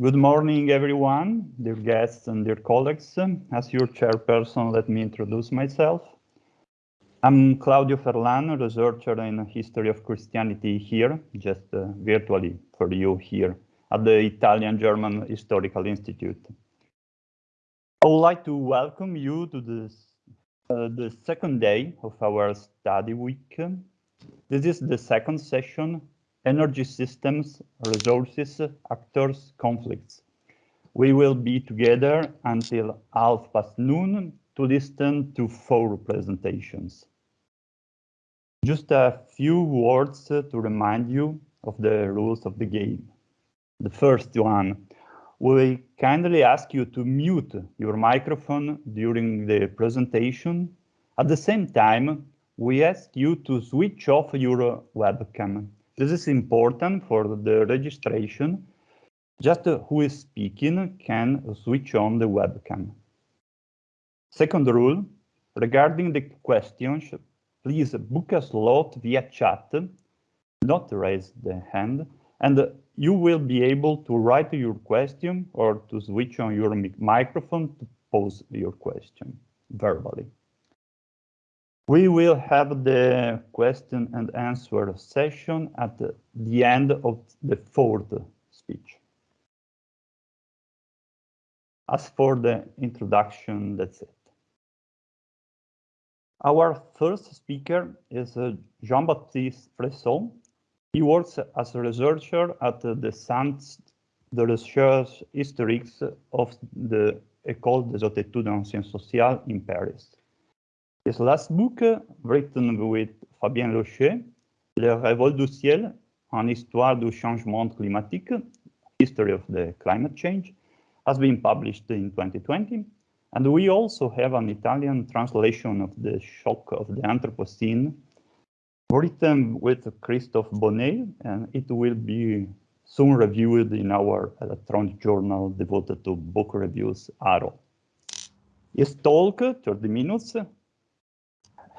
Good morning, everyone, dear guests and dear colleagues. As your chairperson, let me introduce myself. I'm Claudio Ferlan, researcher in history of Christianity here, just uh, virtually for you here at the Italian-German Historical Institute. I would like to welcome you to this, uh, the second day of our study week. This is the second session, Energy Systems, Resources, Actors, Conflicts. We will be together until half past noon to listen to four presentations. Just a few words to remind you of the rules of the game. The first one, we kindly ask you to mute your microphone during the presentation. At the same time, we ask you to switch off your webcam. This is important for the registration. Just who is speaking can switch on the webcam. Second rule, regarding the questions, please book a slot via chat, not raise the hand, and you will be able to write your question or to switch on your microphone to pose your question verbally. We will have the question and answer session at the end of the fourth speech. As for the introduction, that's it. Our first speaker is uh, Jean-Baptiste Fressoz. He works as a researcher at the Centre de Recherche Historique of the École des Hautes Études en Sciences Sociales in Paris. His last book, written with Fabien Locher, Les Révoltes du Ciel, en histoire du changement climatique, History of the Climate Change, has been published in 2020 and we also have an Italian translation of the shock of the Anthropocene, written with Christophe Bonneuil, and it will be soon reviewed in our electronic journal devoted to book reviews, Arrow. His talk, 30 minutes,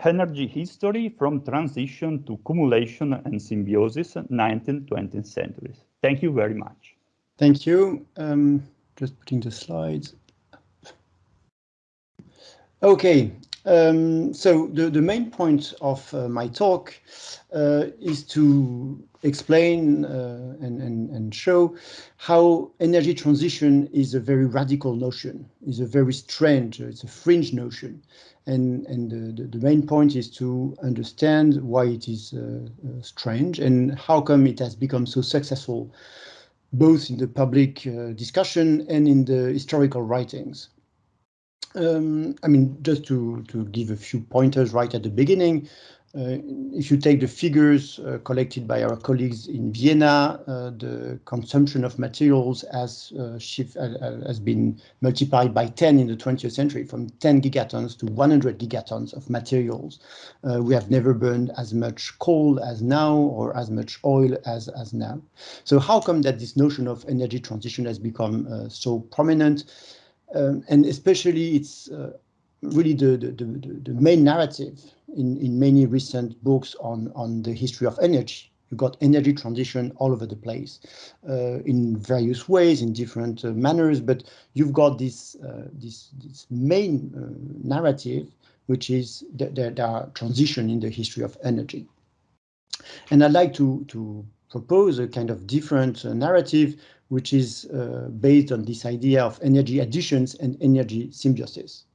Energy History from Transition to Cumulation and Symbiosis, 19th-20th centuries. Thank you very much. Thank you. Um, just putting the slides. Okay, um, so the, the main point of uh, my talk uh, is to explain uh, and, and, and show how energy transition is a very radical notion, is a very strange, it's a fringe notion. And, and the, the main point is to understand why it is uh, uh, strange and how come it has become so successful, both in the public uh, discussion and in the historical writings. Um, I mean, just to, to give a few pointers right at the beginning, uh, if you take the figures uh, collected by our colleagues in Vienna, uh, the consumption of materials has, uh, shift, uh, uh, has been multiplied by 10 in the 20th century, from 10 gigatons to 100 gigatons of materials. we have never burned as much coal as now or as much oil as, as now. So how come that this notion of energy transition has become so prominent? Um, and especially it's uh, really the, the, the, the, main narrative in, in many recent books on, on the history of energy. You've got energy transition all over the place uh, in various ways, in different uh, manners, but you've got this, uh, this, this main uh, narrative, which is the, the, the transition in the history of energy. And I'd like to, to propose a kind of different uh, narrative which is uh, based on this idea of energy additions and energy symbiosis.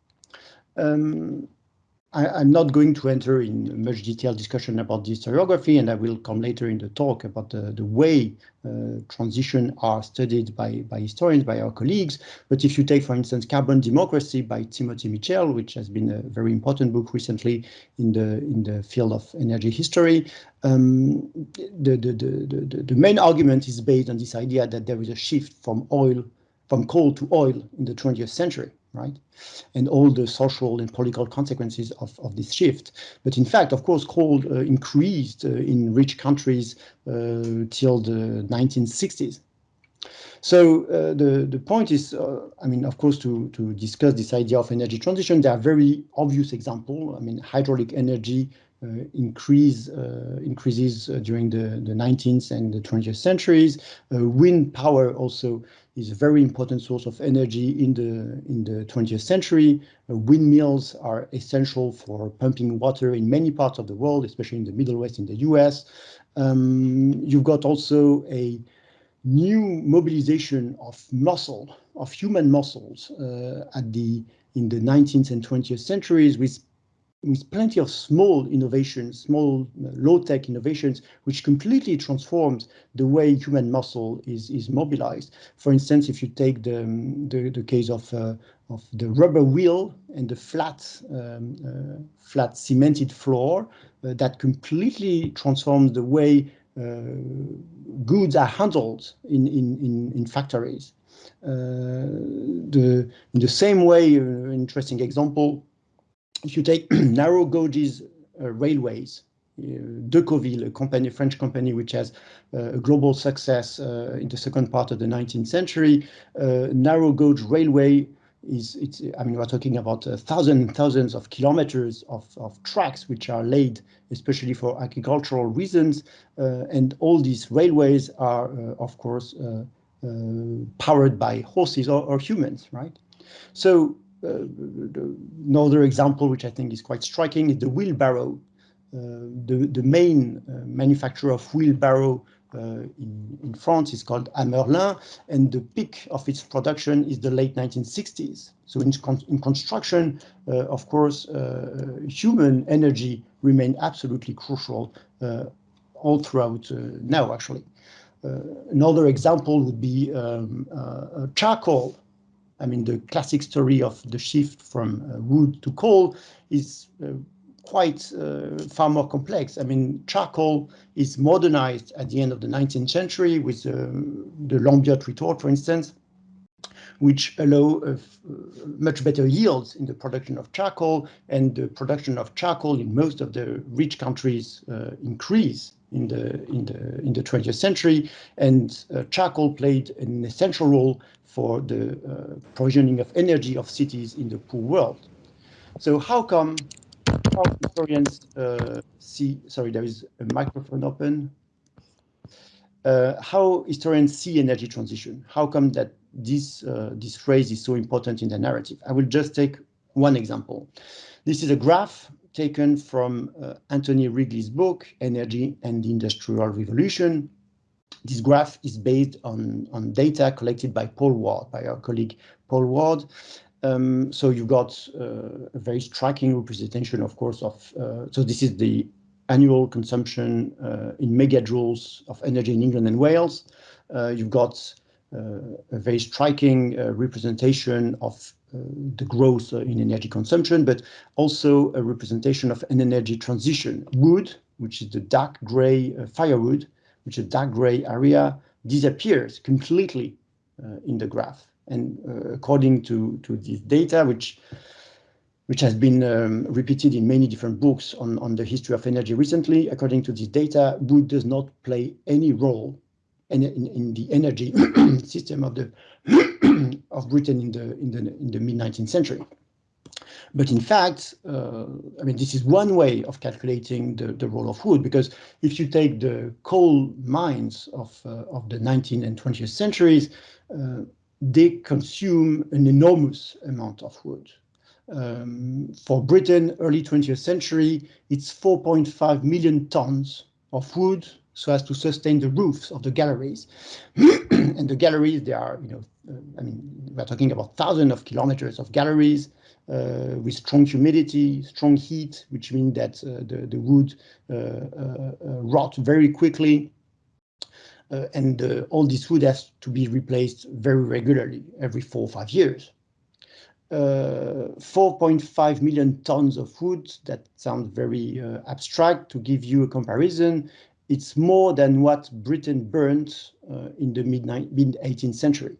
Um, I, am not going to enter in much detailed discussion about the historiography, and I will come later in the talk about the, the way uh, transition are studied by, by historians, by our colleagues. But if you take, for instance, Carbon Democracy by Timothy Mitchell, which has been a very important book recently in the in the field of energy history, um, the, the, the, the, the main argument is based on this idea that there is a shift from oil, from coal to oil in the 20th century right? And all the social and political consequences of, of this shift. But in fact, of course, coal uh, increased uh, in rich countries uh, till the 1960s. So uh, the, the point is, uh, I mean, of course, to, to discuss this idea of energy transition, there are very obvious examples. I mean, hydraulic energy increase increases during the, the 19th and the 20th centuries. wind power also is a very important source of energy in the in the 20th century. Uh, windmills are essential for pumping water in many parts of the world, especially in the Middle West in the US. Um, you've got also a new mobilization of muscle, of human muscles uh, at the in the 19th and 20th centuries with with plenty of small innovations, small uh, low-tech innovations, which completely transforms the way human muscle is, is mobilized. For instance, if you take the, um, the, the, case of, uh, of the rubber wheel and the flat, um, uh, flat cemented floor, uh, that completely transforms the way uh, goods are handled in, in, in, in factories. Uh, the, in the same way, interesting example, if you take narrow gauges uh, railways, uh, Decauville, a company, French company, which has uh, a global success uh, in the second part of the 19th century, uh, narrow gauge railway is, it's, I mean, we're talking about uh, thousands and thousands of kilometers of, of tracks which are laid, especially for agricultural reasons. and all these railways are, of course, powered by horses or, or humans, right? So uh, another example, which I think is quite striking, is the wheelbarrow. Uh, the, the main uh, manufacturer of wheelbarrow in, in France is called Haemmerlin, and the peak of its production is the late 1960s. So in, con in construction, uh, of course, uh, human energy remained absolutely crucial uh, all throughout now, actually. another example would be um, charcoal I mean, the classic story of the shift from uh, wood to coal is uh, quite uh, far more complex. I mean, charcoal is modernized at the end of the 19th century with um, the Lambert retort, for instance, which allow uh, much better yields in the production of charcoal and the production of charcoal in most of the rich countries uh, increase in the in the in the 20th century and uh, charcoal played an essential role for the uh, provisioning of energy of cities in the poor world. So how come how historians uh, see, sorry, there is a microphone open. Uh, how historians see energy transition? How come that this, uh, this phrase is so important in the narrative? I will just take one example. This is a graph taken from uh, Anthony Wrigley's book, Energy and the Industrial Revolution, this graph is based on, on data collected by Paul Warde, by our colleague Paul Warde. Um, so you've got uh, a very striking representation, of course, of, uh, so this is the annual consumption uh, in megajoules of energy in England and Wales. Uh, you've got a very striking uh, representation of the growth in energy consumption, but also a representation of an energy transition. Wood, which is the dark gray firewood, which is dark gray area, disappears completely uh, in the graph. And uh, according to, to this data, which which has been um, repeated in many different books on, on the history of energy recently, according to this data, wood does not play any role in, in, in the energy system of the of Britain in the in the in the mid 19th century. But in fact, uh, I mean, this is one way of calculating the, the role of wood, because if you take the coal mines of, uh, of the 19th and 20th centuries, uh, they consume an enormous amount of wood. Um, for Britain, early 20th century, it's 4.5 million tons of wood so as to sustain the roofs of the galleries. and the galleries, they are, you know, uh, I mean, we're talking about thousands of kilometers of galleries uh, with strong humidity, strong heat, which means that uh, the, the wood uh, rot very quickly. and all this wood has to be replaced very regularly, every four or five years. 4.5 million tons of wood, that sounds very abstract. To give you a comparison, it's more than what Britain burned uh, in the mid 18th century.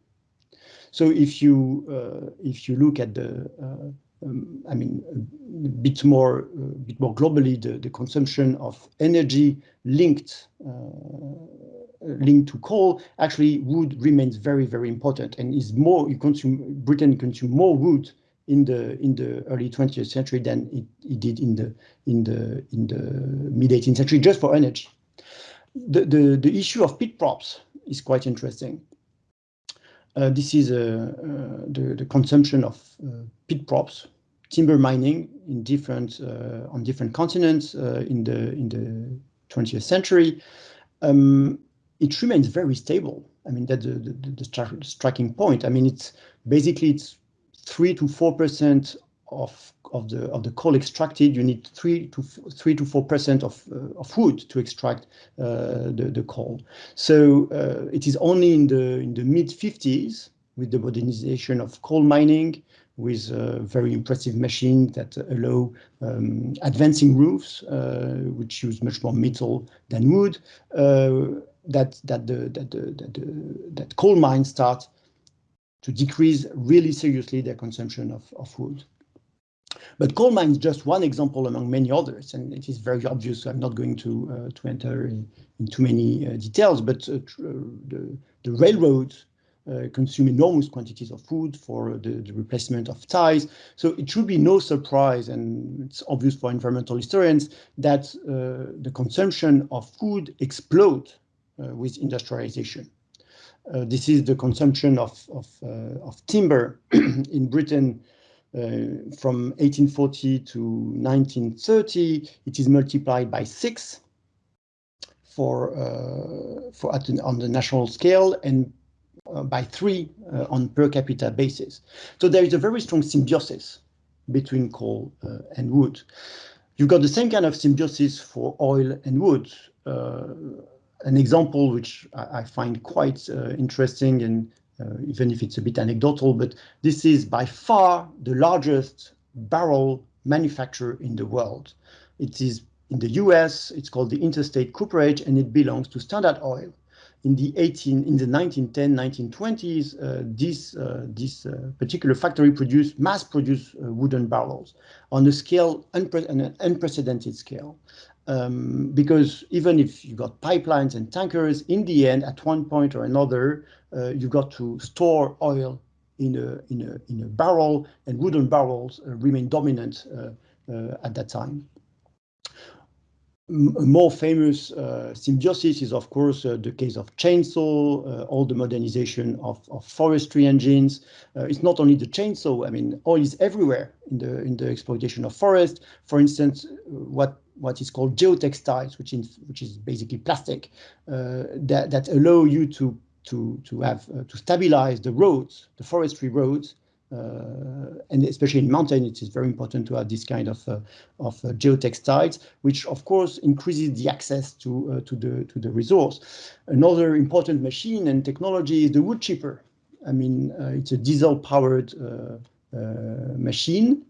So if you uh, if you look at the uh, um, I mean, a bit more, a bit more globally, the, the consumption of energy linked uh, linked to coal, actually wood remains very, very important and is more, you consume, Britain consume more wood in the in the early 20th century than it, it did in the in the in the mid 18th century just for energy. The the, the issue of pit props is quite interesting. Uh, this is uh, uh, the, the consumption of uh, pit props, timber mining in different uh, on different continents uh, in the in the 20th century. Um, it remains very stable. I mean, that's the, the, the striking point. I mean, it's basically it's three to four percent of of the of the coal extracted. You need three to three to four percent of uh, of wood to extract uh, the the coal. So uh, it is only in the in the mid 50s with the modernization of coal mining with a very impressive machines that allow um, advancing roofs, uh, which use much more metal than wood, uh, that that the that the, that, that coal mines start to decrease really seriously their consumption of, of wood. But coal mine is just one example among many others, and it is very obvious. So I'm not going to uh, to enter in, in too many uh, details, but uh, the, the railroads uh, consume enormous quantities of food for the, the, replacement of ties. So it should be no surprise, and it's obvious for environmental historians, that uh, the consumption of food explodes uh, with industrialization. Uh, this is the consumption of, of, uh, of timber in Britain from 1840 to 1930. It is multiplied by six for, for at on the national scale and uh, by three uh, on per capita basis. So there is a very strong symbiosis between coal uh, and wood. You've got the same kind of symbiosis for oil and wood an example which I, I find quite uh, interesting and uh, even if it's a bit anecdotal, but this is by far the largest barrel manufacturer in the world. It is in the US, it's called the Interstate Cooperage and it belongs to Standard Oil. In the 18, in the 1910, 1920s, uh, this uh, this uh, particular factory produced mass-produced uh, wooden barrels on a scale unpre an unprecedented scale um, because even if you've got pipelines and tankers, in the end, at one point or another, uh, you've got to store oil in a, in a, in a barrel, and wooden barrels uh, remain dominant uh, uh at that time. A more famous uh, symbiosis is, of course, uh, the case of chainsaw, all the modernization of, of forestry engines. it's not only the chainsaw, I mean, oil is everywhere in the, in the exploitation of forest. For instance, what what is called geotextiles, which is which is basically plastic uh, that that allow you to to to have uh, to stabilize the roads, the forestry roads, uh, and especially in mountain, it is very important to have this kind of uh, of uh, geotextiles, which of course increases the access to uh, to the to the resource. Another important machine and technology is the wood chipper. I mean, it's a diesel-powered machine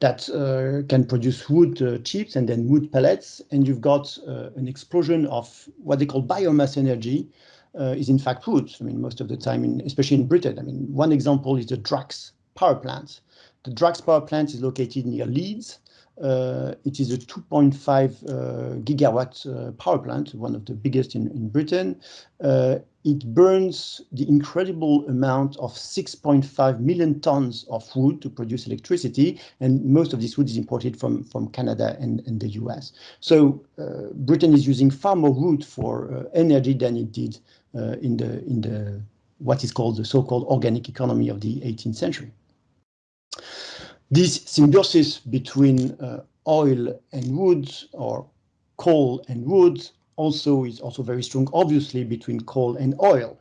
that uh, can produce wood uh, chips and then wood pellets. And you've got uh, an explosion of what they call biomass energy uh, is in fact wood. I mean, most of the time, in, especially in Britain. I mean, one example is the Drax power plant. The Drax power plant is located near Leeds. Uh, it is a 2.5 uh, gigawatt uh, power plant, one of the biggest in, in Britain. Uh, it burns the incredible amount of 6.5 million tons of wood to produce electricity, and most of this wood is imported from, from Canada and, and the US. So uh, Britain is using far more wood for energy than it did in the in the what is called the so-called organic economy of the 18th century. This symbiosis between uh, oil and wood or coal and wood also is also very strong, obviously, between coal and oil.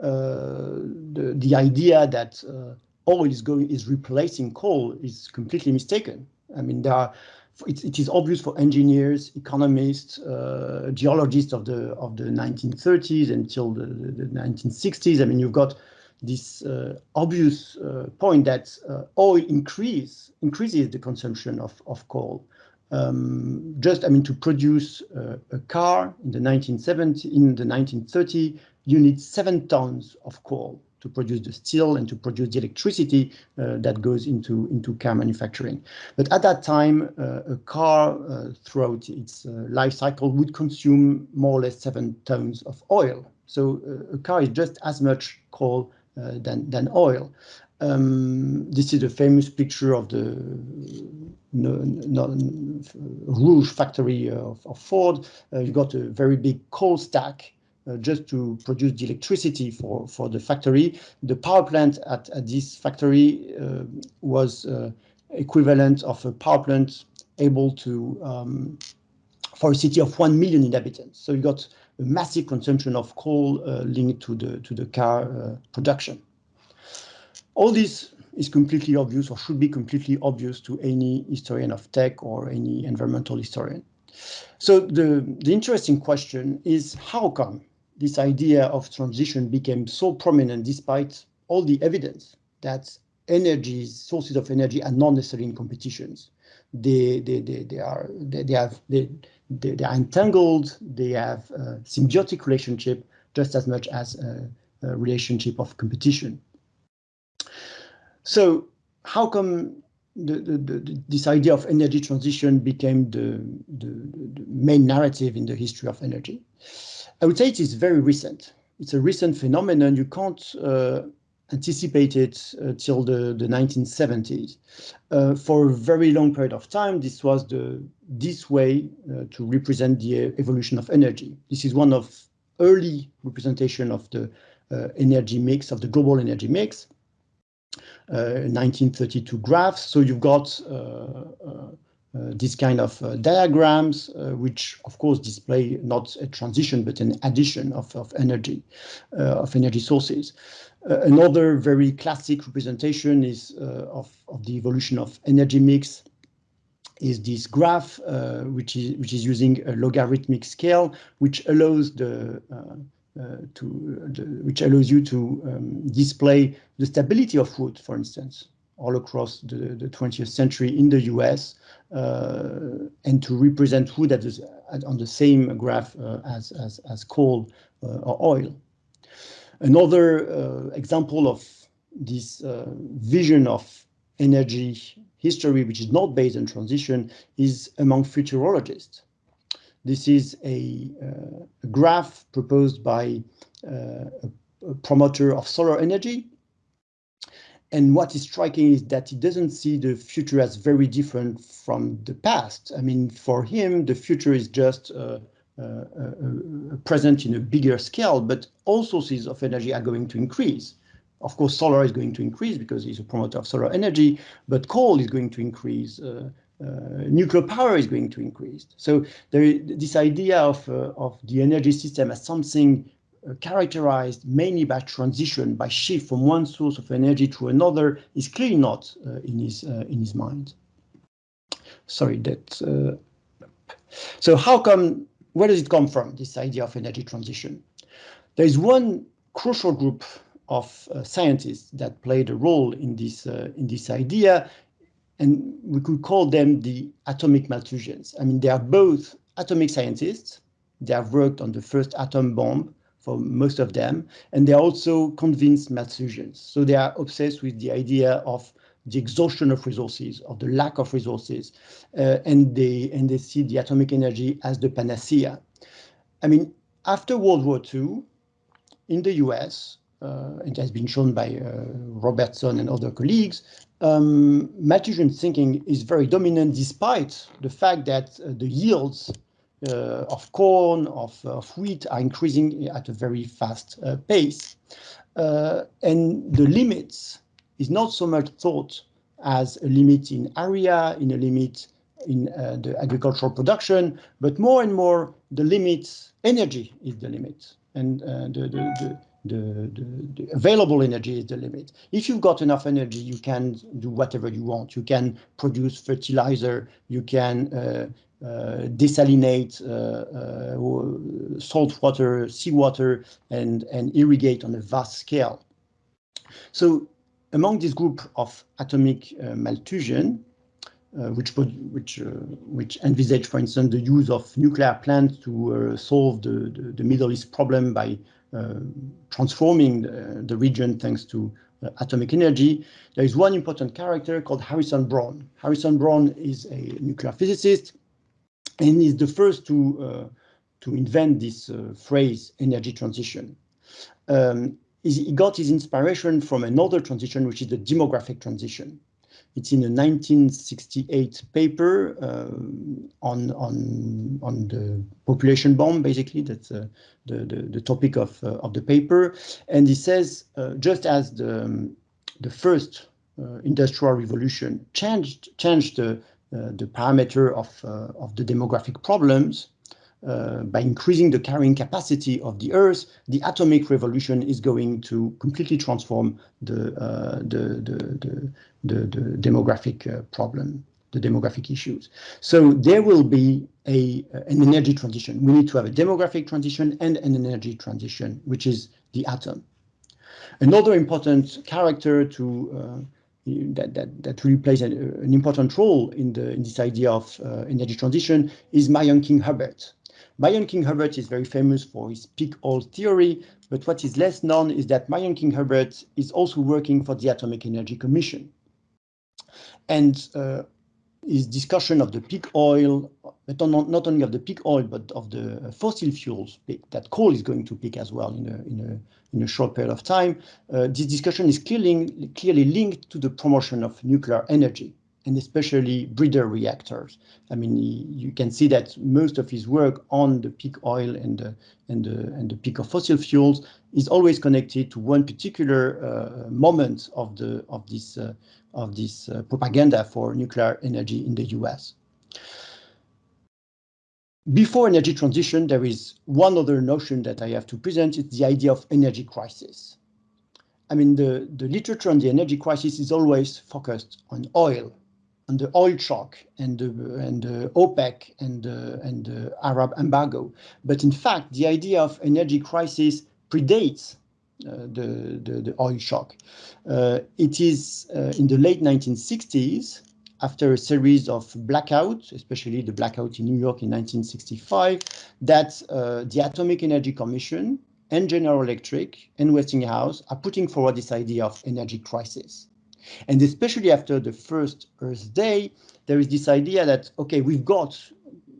Uh, the, the idea that uh, oil is going is replacing coal is completely mistaken. I mean, there are it, it is obvious for engineers, economists, uh, geologists of the of the 1930s until the, the, the 1960s. I mean, you've got this uh, obvious uh, point that uh, oil increase increases the consumption of, of coal. Um, just, I mean, to produce uh, a car in the 1970, in the 1930, you need seven tons of coal to produce the steel and to produce the electricity uh, that goes into into car manufacturing. But at that time, uh, a car throughout its life cycle would consume more or less seven tons of oil. So a car is just as much coal uh, than, than oil. Um, this is a famous picture of the no, no, Rouge factory of, of Ford. Uh, you got a very big coal stack uh, just to produce the electricity for, for the factory. The power plant at, at this factory uh, was uh, equivalent of a power plant able to um, for a city of 1 million inhabitants. So you got a massive consumption of coal uh, linked to the to the car uh, production. All this is completely obvious or should be completely obvious to any historian of tech or any environmental historian. So the, the interesting question is how come this idea of transition became so prominent despite all the evidence that energies, sources of energy are not necessarily in competitions. They, they, they, they are, they, they have, they, they, they, are entangled, they have a symbiotic relationship just as much as a, a relationship of competition. So how come the, the, the, this idea of energy transition became the, the, main narrative in the history of energy? I would say it is very recent. It's a recent phenomenon. You can't uh, anticipate it uh, till the, the 1970s. Uh, for a very long period of time, this was the this way uh, to represent the evolution of energy. This is one of early representation of the uh, energy mix, of the global energy mix. 1932 uh, graphs. So you've got uh, uh, this kind of diagrams, which of course display not a transition, but an addition of, of energy, of energy sources. another very classic representation is of, of the evolution of energy mix is this graph, uh, which is which is using a logarithmic scale, which allows the uh, uh, to uh, which allows you to um, display the stability of wood, for instance, all across the, the 20th century in the US, uh, and to represent wood at the, at, on the same graph as, as, as coal or oil. Another example of this vision of energy history, which is not based on transition, is among futurologists. This is a, uh, a graph proposed by uh, a promoter of solar energy. And what is striking is that he doesn't see the future as very different from the past. I mean, for him, the future is just uh, uh, uh, present in a bigger scale, but all sources of energy are going to increase. Of course, solar is going to increase because he's a promoter of solar energy, but coal is going to increase. Uh, uh, nuclear power is going to increase. So there, this idea of, uh, of the energy system as something uh, characterized mainly by transition, by shift from one source of energy to another, is clearly not uh, in his uh, in his mind. Sorry, that. Uh, so how come? Where does it come from? This idea of energy transition. There is one crucial group of scientists that played a role in this in this idea and we could call them the atomic Malthusians. I mean, they are both atomic scientists. They have worked on the first atom bomb for most of them, and they're also convinced Malthusians. So they are obsessed with the idea of the exhaustion of resources, of the lack of resources, uh, and they and they see the atomic energy as the panacea. I mean, after World War II, in the US, uh, it has been shown by uh, Robertson and other colleagues, um, Malthusian thinking is very dominant despite the fact that uh, the yields of corn, of, of, wheat are increasing at a very fast uh, pace. Uh, and the limits is not so much thought as a limit in area, in a limit in uh, the agricultural production, but more and more the limit, energy is the limit. And uh, the, the, the the, available energy is the limit. If you've got enough energy, you can do whatever you want. You can produce fertilizer, you can uh, uh, desalinate uh, uh salt water, seawater, and, and irrigate on a vast scale. So among this group of atomic uh, Malthusian, uh, which which uh, which envisage, for instance, the use of nuclear plants to uh, solve the, the, the Middle East problem by uh, transforming the, the, region thanks to uh, atomic energy. There is one important character called Harrison Brown. Harrison Brown is a nuclear physicist and is the first to uh, to invent this phrase energy transition. Um, he got his inspiration from another transition, which is the demographic transition. It's in a 1968 paper uh, on, on, on the population bomb, basically, that's uh, the, the, the, topic of, uh, of the paper. And he says, uh, just as the, um, the first uh, industrial revolution changed, changed the, uh, the parameter of, of the demographic problems, uh, by increasing the carrying capacity of the Earth, the atomic revolution is going to completely transform the, uh, the, the, the, the, demographic uh, problem, the demographic issues. So there will be a, an energy transition. We need to have a demographic transition and an energy transition, which is the atom. Another important character to uh, that, that, that really plays an, an, important role in, the, in this idea of uh, energy transition is Marion King Hubbert. Marion King Hubbert is very famous for his peak oil theory, but what is less known is that Marion King Hubbert is also working for the Atomic Energy Commission. And uh, his discussion of the peak oil, but not, not only of the peak oil, but of the fossil fuels that coal is going to peak as well in a, in a, in a short period of time. Uh, this discussion is clearly, clearly linked to the promotion of nuclear energy and especially breeder reactors. I mean, you can see that most of his work on the peak oil and the, and the, and the peak of fossil fuels is always connected to one particular uh, moment of the of this uh, of this uh, propaganda for nuclear energy in the U.S. Before energy transition, there is one other notion that I have to present. It's the idea of energy crisis. I mean, the, the literature on the energy crisis is always focused on oil on the oil shock and the, and the OPEC and the, and the Arab embargo. But in fact, the idea of energy crisis predates uh, the, the, the, oil shock. Uh, it is uh, in the late 1960s, after a series of blackouts, especially the blackout in New York in 1965, that uh, the Atomic Energy Commission and General Electric and Westinghouse are putting forward this idea of energy crisis. And especially after the first Earth Day, there is this idea that, okay, we've got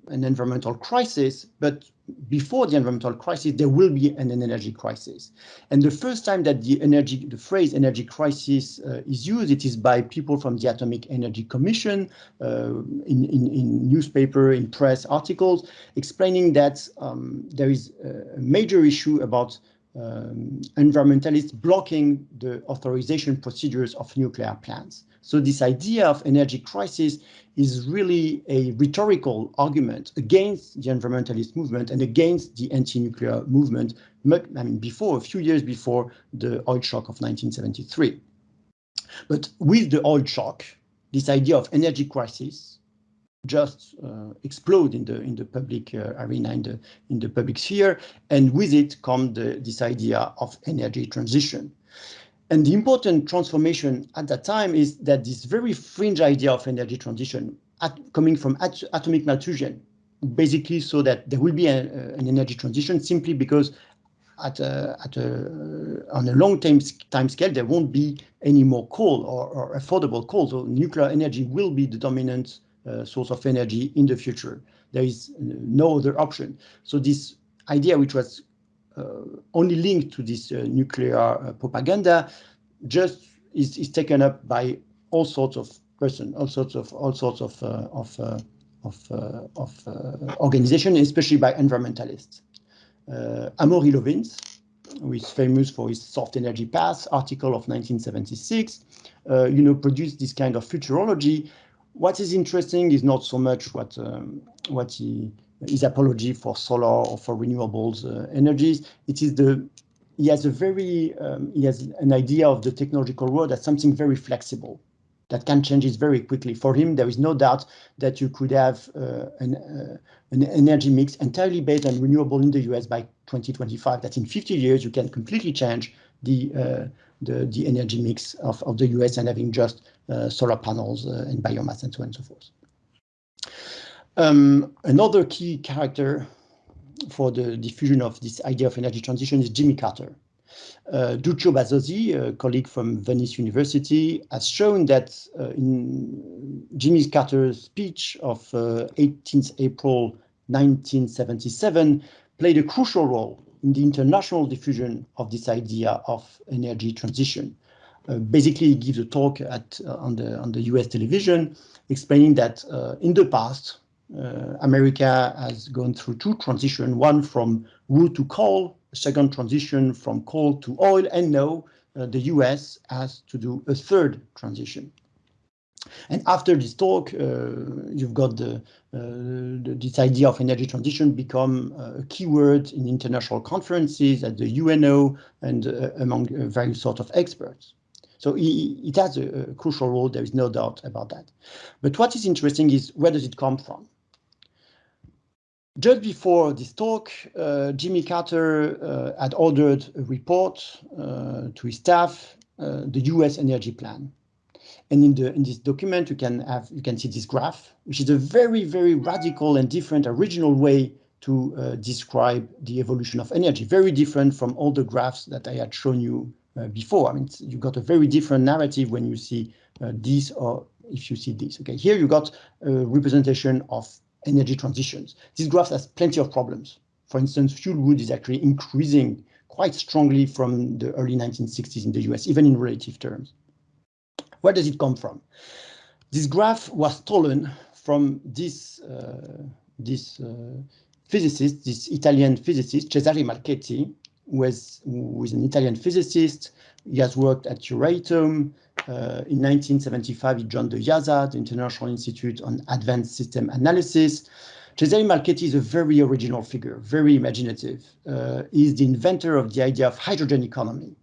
an environmental crisis, but before the environmental crisis, there will be an, an energy crisis. And the first time that the energy, the phrase energy crisis uh, is used, it is by people from the Atomic Energy Commission uh, in, in, in, newspaper, in press articles, explaining that um, there is a major issue about um, environmentalists blocking the authorization procedures of nuclear plants. So this idea of energy crisis is really a rhetorical argument against the environmentalist movement and against the anti-nuclear movement, I mean, before, a few years before the oil shock of 1973. But with the oil shock, this idea of energy crisis just uh, explode in the in the public uh, arena in the in the public sphere and with it come the, this idea of energy transition and the important transformation at that time is that this very fringe idea of energy transition at, coming from at, atomic Malthusian basically so that there will be a, an energy transition simply because at a, at a, on a long time, time scale, there won't be any more coal or, or affordable coal. So nuclear energy will be the dominant uh, source of energy in the future. There is no other option. So this idea, which was uh, only linked to this uh, nuclear propaganda, just is, is taken up by all sorts of person, all sorts of all sorts of of of, uh, of uh, organization, especially by environmentalists. Uh, Amory Lovins, who is famous for his soft energy path article of 1976, you know, produced this kind of futurology what is interesting is not so much what um, what he, his apology for solar or for renewables uh, energies. It is the he has a very um, he has an idea of the technological world as something very flexible that can change it very quickly. For him, there is no doubt that you could have uh, an, uh, an energy mix entirely based on renewable in the US by 2025. That in 50 years you can completely change the uh, the, the energy mix of, of the US and having just solar panels uh, and biomass and so on and so forth. Um, another key character for the diffusion of this idea of energy transition is Jimmy Carter. Uh, Duccio Basosi, a colleague from Venice University, has shown that uh, in Jimmy Carter's speech of uh, 18th April 1977 played a crucial role in the international diffusion of this idea of energy transition. Basically, gives a talk at uh, on the on the U.S. television, explaining that uh, in the past, uh, America has gone through two transitions: one from wood to coal, second transition from coal to oil, and now the U.S. has to do a third transition. And after this talk, uh, you've got the, uh, the, this idea of energy transition become a keyword in international conferences at the UNO and uh, among various sort of experts. So it has a, crucial role, there is no doubt about that. But what is interesting is where does it come from? Just before this talk, uh, Jimmy Carter uh, had ordered a report uh, to his staff, the US energy plan. And in the in this document, you can have you can see this graph, which is a very very radical and different original way to uh, describe the evolution of energy. Very different from all the graphs that I had shown you uh, before. I mean, you got a very different narrative when you see uh, this or if you see this. Okay, here you got a representation of energy transitions. This graph has plenty of problems. For instance, fuel wood is actually increasing quite strongly from the early 1960s in the US, even in relative terms. Where does it come from? This graph was stolen from this, uh, this uh, physicist, this Italian physicist, Cesare Marchetti, is an Italian physicist. He has worked at Euratom. Uh, in 1975, he joined the IIASA, the International Institute on Advanced System Analysis. Cesare Marchetti is a very original figure, very imaginative. Uh, he's the inventor of the idea of hydrogen economy.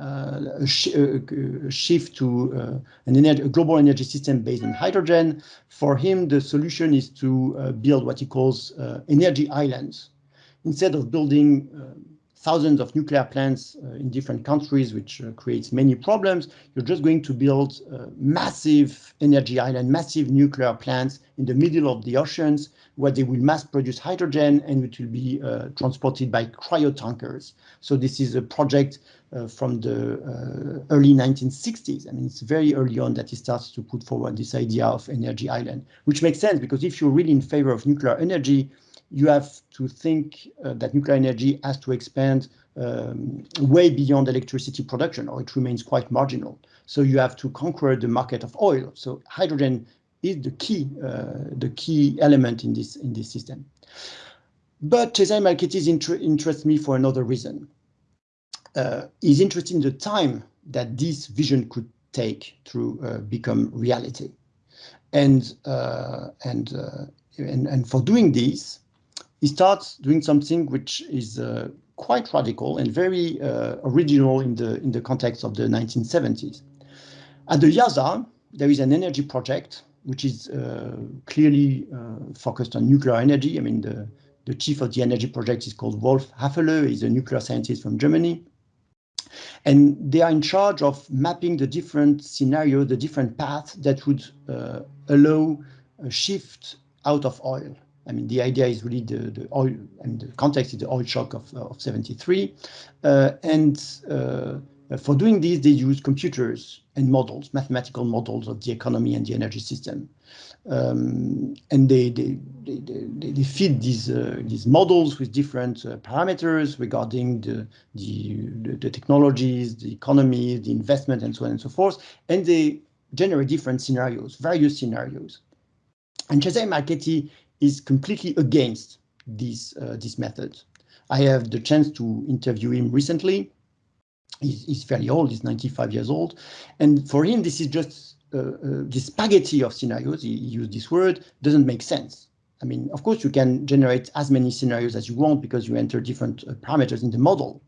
Uh, a, sh a, shift to uh, an energy, a global energy system based on hydrogen. For him, the solution is to uh, build what he calls energy islands. Instead of building thousands of nuclear plants uh, in different countries, which uh, creates many problems. You're just going to build uh, massive energy island, massive nuclear plants in the middle of the oceans where they will mass produce hydrogen and it will be uh, transported by cryotankers. So this is a project uh, from the uh, early 1960s. I mean, it's very early on that he starts to put forward this idea of energy island, which makes sense because if you're really in favor of nuclear energy, you have to think uh, that nuclear energy has to expand um, way beyond electricity production or it remains quite marginal. So you have to conquer the market of oil. So hydrogen is the key, uh, the key element in this in this system. But Cesare Marchetti's inter interests me for another reason. Uh, he's interested in the time that this vision could take to uh, become reality. And, uh, and, uh, and, and for doing this, he starts doing something which is uh, quite radical and very uh, original in the in the context of the 1970s. At the IIASA, there is an energy project which is uh, clearly uh, focused on nuclear energy. I mean, the, the chief of the energy project is called Wolf Häfele. He's a nuclear scientist from Germany. And they are in charge of mapping the different scenarios, the different paths that would uh, allow a shift out of oil. I mean, the idea is really the, the oil, and the context is the oil shock of, of 73. Uh, and uh, for doing this, they use computers and models, mathematical models of the economy and the energy system. Um, and they, they, they, they, feed these, uh, these models with different uh, parameters regarding the, the, the technologies, the economy, the investment, and so on and so forth. And they generate different scenarios, various scenarios. And Cesare Marchetti is completely against this, uh, this method. I have the chance to interview him recently. He's, he's, fairly old, he's 95 years old. And for him, this is just uh, uh, this spaghetti of scenarios, he, he used this word, doesn't make sense. I mean, of course, you can generate as many scenarios as you want because you enter different uh, parameters in the model.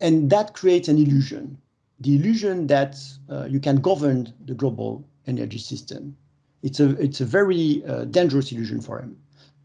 And that creates an illusion, the illusion that uh, you can govern the global energy system it's a it's a very uh, dangerous illusion for him.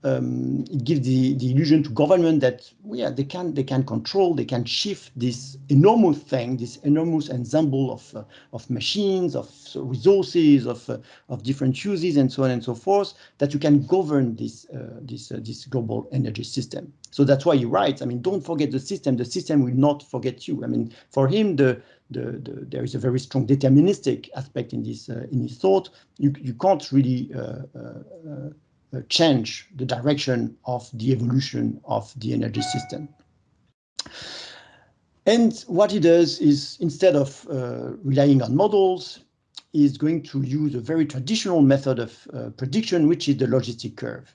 Um, it gives the, the illusion to government that well, yeah they can they can control they can shift this enormous thing this enormous ensemble of uh, of machines of resources of uh, of different uses and so on and so forth that you can govern this uh, this uh, this global energy system. So that's why he writes I mean don't forget the system. The system will not forget you. I mean for him the the, the, there is a very strong deterministic aspect in this uh, in his thought. You you can't really uh, uh, change the direction of the evolution of the energy system. And what he does is instead of uh, relying on models, is going to use a very traditional method of uh, prediction, which is the logistic curve.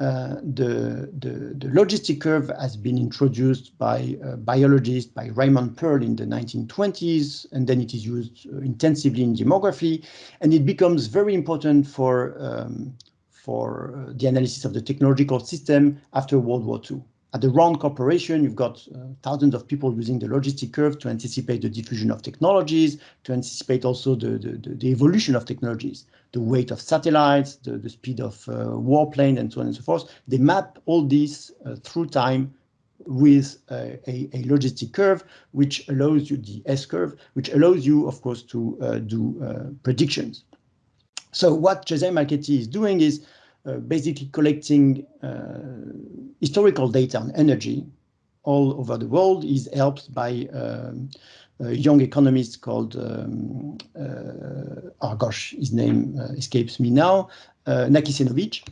Uh, the, the, the, logistic curve has been introduced by a biologist, by Raymond Pearl in the 1920s, and then it is used uh, intensively in demography, and it becomes very important for, um, for uh, the analysis of the technological system after World War II. At the Rand Corporation, you've got uh, thousands of people using the logistic curve to anticipate the diffusion of technologies, to anticipate also the, the, the evolution of technologies, the weight of satellites, the, the speed of uh, warplane, and so on and so forth. They map all this uh, through time with a, a, logistic curve, which allows you the S curve, which allows you, of course, to uh, do uh, predictions. So what Cesare Marchetti is doing is basically collecting uh, historical data on energy all over the world is helped by um, a young economist called, um, uh, oh gosh, his name uh, escapes me now, uh, Nakicenovic.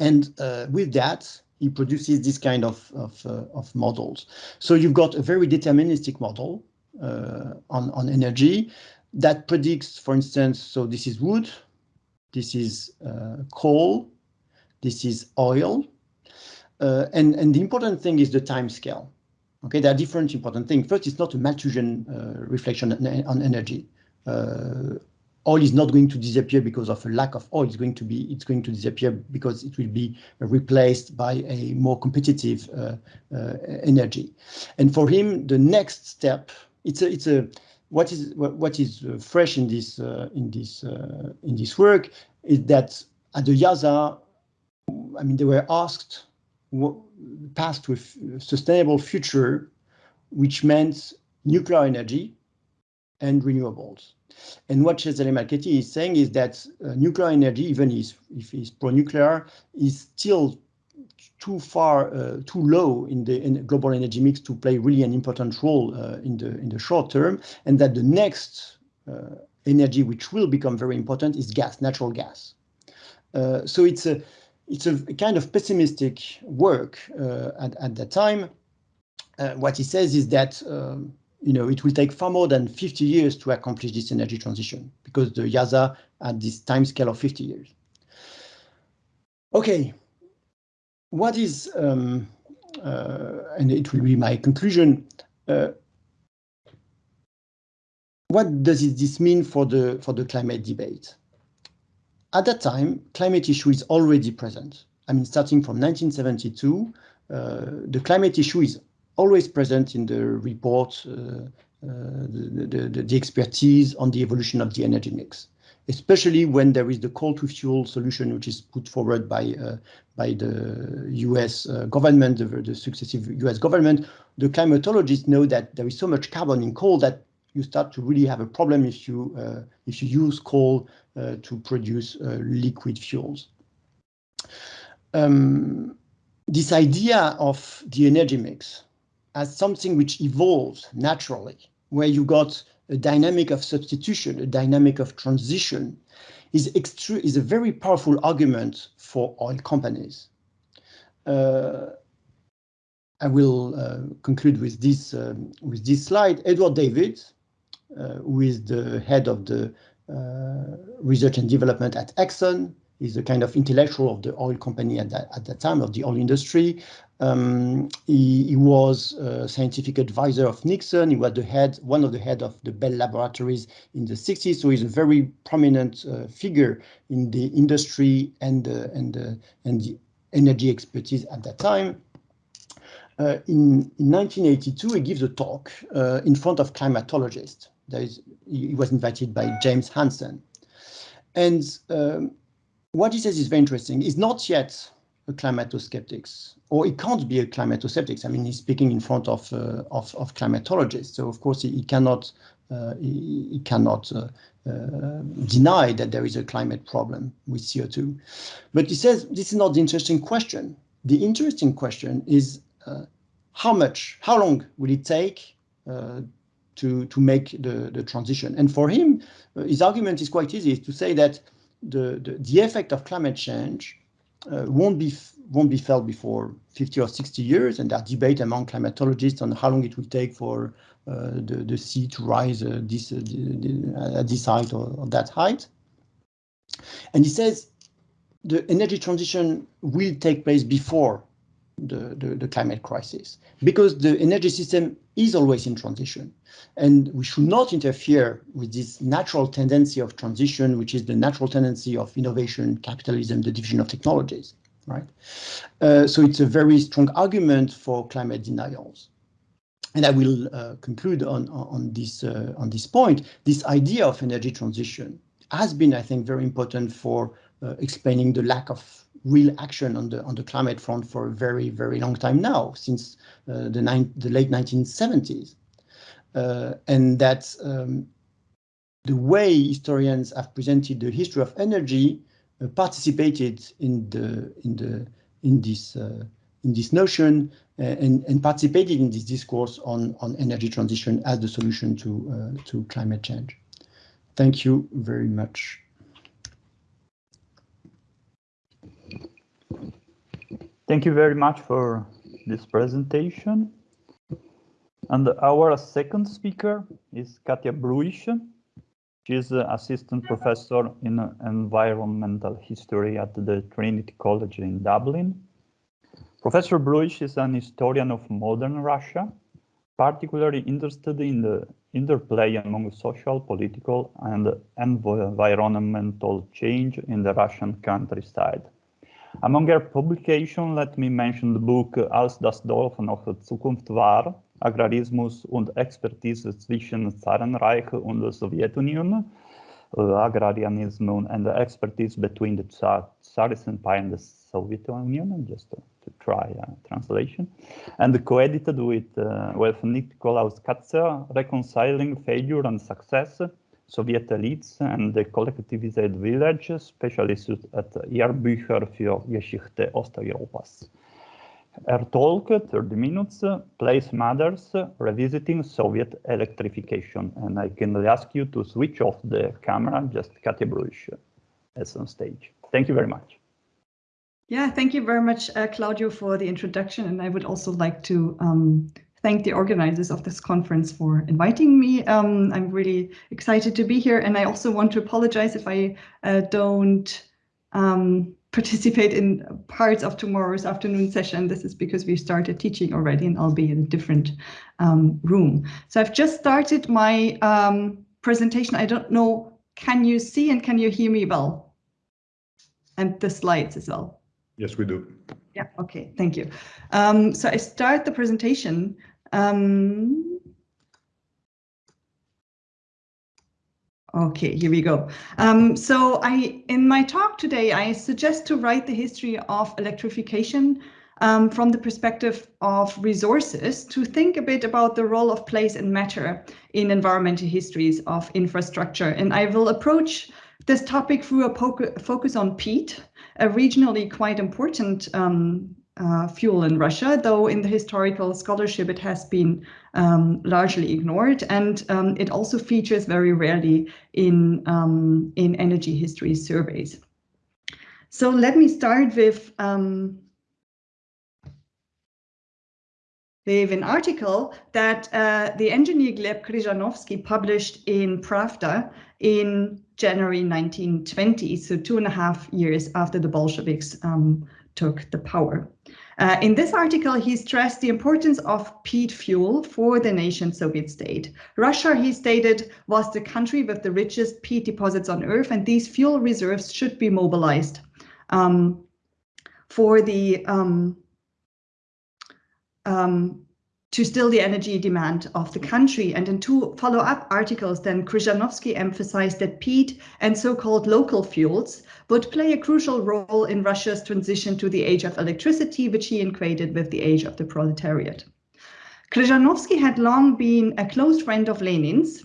And uh, with that, he produces this kind of, of, of, models. So you've got a very deterministic model on, on energy that predicts, for instance, so this is wood, this is uh, coal, this is oil, uh, and, and the important thing is the time scale. Okay, there are different important things. First, it's not a Malthusian uh, reflection on energy. Uh, oil is not going to disappear because of a lack of oil. It's going to be it's going to disappear because it will be replaced by a more competitive uh, uh, energy. And for him, the next step it's a it's a what is what is uh, fresh in this uh, in this uh, in this work is that at the IIASA, I mean, they were asked what path a sustainable future, which meant nuclear energy and renewables. And what Cesare Marchetti is saying is that uh, nuclear energy, even if, if it's pro-nuclear, is still too far, uh, too low in the in global energy mix to play really an important role uh, in the in the short term, and that the next uh, energy which will become very important is gas, natural gas. Uh, so it's a it's a kind of pessimistic work uh, at at that time. Uh, what he says is that. Um, you know, it will take far more than 50 years to accomplish this energy transition because the IIASA had this time scale of 50 years. Okay, what is, um, uh, and it will be my conclusion, uh, what does this mean for the, for the climate debate? At that time, climate issue is already present. I mean, starting from 1972, uh, the climate issue is always present in the report, uh, uh, the, the, the, expertise on the evolution of the energy mix especially when there is the coal to fuel solution, which is put forward by uh, by the U.S. Uh, government, the, the, successive U.S. government. The climatologists know that there is so much carbon in coal that you start to really have a problem if you uh, if you use coal uh, to produce uh, liquid fuels. Um, this idea of the energy mix as something which evolves naturally, where you got a dynamic of substitution, a dynamic of transition, is, is a very powerful argument for oil companies. Uh, I will uh, conclude with this um, with this slide. Edward David, uh, who is the head of the uh, research and development at Exxon, is a kind of intellectual of the oil company at that at that time of the oil industry. Um, he, he, was a scientific advisor of Nixon. He was the head, one of the head of the Bell Laboratories in the 60s. So he's a very prominent uh, figure in the industry and and and the energy expertise at that time. Uh, in, in 1982, he gives a talk uh, in front of climatologists. He was invited by James Hansen. And um, what he says is very interesting. He's not yet a climato-skeptics, or he can't be a climato-skeptics. I mean, he's speaking in front of uh, of, of, climatologists, so of course he, he cannot uh, he, he, cannot uh, uh deny that there is a climate problem with CO2. But he says this is not the interesting question. The interesting question is uh, how much, how long will it take uh, to to make the the transition? And for him, his argument is quite easy: is to say that the, the the effect of climate change uh, won't be won't be felt before 50 or 60 years, and there's debate among climatologists on how long it will take for uh, the, the sea to rise uh, this, uh, at this height or, or that height. And he says the energy transition will take place before the, the, the, climate crisis because the energy system is always in transition and we should not interfere with this natural tendency of transition, which is the natural tendency of innovation, capitalism, the diffusion of technologies, right? Uh, so it's a very strong argument for climate denials. And I will uh, conclude on, on, this, uh, on this point. This idea of energy transition has been, I think, very important for explaining the lack of real action on the on the climate front for a very very long time now, since uh, the nine, the late 1970s, uh, and that um, the way historians have presented the history of energy uh, participated in the in the in this uh, in this notion uh, and, and participated in this discourse on on energy transition as the solution to uh, to climate change. Thank you very much. Thank you very much for this presentation. And our second speaker is Bruisch. She is assistant professor in environmental history at the Trinity College in Dublin. Professor Bruisch is an historian of modern Russia, particularly interested in the interplay among social, political, and environmental change in the Russian countryside. Among her publications, let me mention the book Als das Dorf noch Zukunft war, Agrarismus und Expertise zwischen Zarenreich und der Sowjetunion, uh, Agrarianism and the Expertise between the Tsarist Empire and the Soviet Union, just to, to try a translation, and co-edited with, uh, with Nikolaus Katzer, Reconciling Failure and Success, Soviet elites and the collectivized village, specialist at Jahrbücher für Geschichte Osteuropas. Her talk, 30 minutes, place matters, revisiting Soviet electrification. And I can ask you to switch off the camera, just Katja Bruisch as on stage. Thank you very much. Yeah, thank you very much, uh, Claudio, for the introduction. And I would also like to um, thank the organizers of this conference for inviting me. Um, I'm really excited to be here, and I also want to apologize if I uh, don't um, participate in parts of tomorrow's afternoon session. This is because we started teaching already, and I'll be in a different um, room. So I've just started my um, presentation. I don't know, can you see and can you hear me well? And the slides as well. Yes, we do. Yeah, okay, thank you. Um, so I start the presentation um, okay, here we go. Um, so I, in my talk today, I suggest to write the history of electrification um, from the perspective of resources to think a bit about the role of place and matter in environmental histories of infrastructure. And I will approach this topic through a focus on peat, a regionally quite important um, uh, fuel in Russia, though in the historical scholarship it has been um, largely ignored, and um, it also features very rarely in um, in energy history surveys. So let me start with um, with an article that uh, the engineer Gleb Kryzhanovsky published in Pravda in January 1920, so two and a half years after the Bolsheviks um, took the power. Uh, in this article, he stressed the importance of peat fuel for the nation Soviet state. Russia, he stated, was the country with the richest peat deposits on earth, and these fuel reserves should be mobilized um, for the um, um, to still the energy demand of the country. And in two follow-up articles, then Kryzhanovsky emphasized that peat and so-called local fuels would play a crucial role in Russia's transition to the age of electricity, which he equated with the age of the proletariat. Kryzhanovsky had long been a close friend of Lenin's.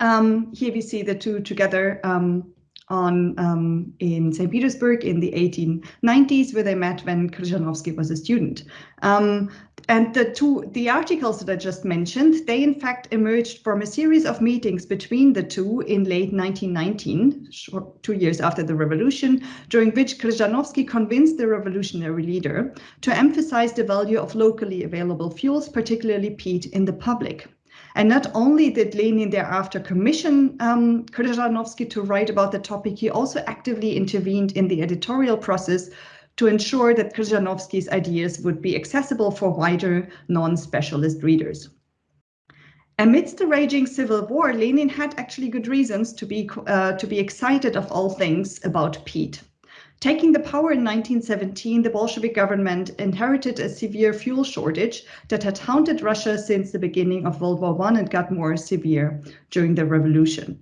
Um, here we see the two together um, on um, in St. Petersburg in the 1890s, where they met when Kryzhanovsky was a student. Um, and the two the articles that I just mentioned, they in fact emerged from a series of meetings between the two in late 1919, two years after the revolution, during which Krzyżanowski convinced the revolutionary leader to emphasize the value of locally available fuels, particularly peat, in the public. And not only did Lenin thereafter commission um, to write about the topic, he also actively intervened in the editorial process to ensure that Krzyżanowski's ideas would be accessible for wider non-specialist readers. Amidst the raging civil war, Lenin had actually good reasons to be, uh, to be excited of all things about peat. Taking the power in 1917, the Bolshevik government inherited a severe fuel shortage that had haunted Russia since the beginning of World War I and got more severe during the revolution.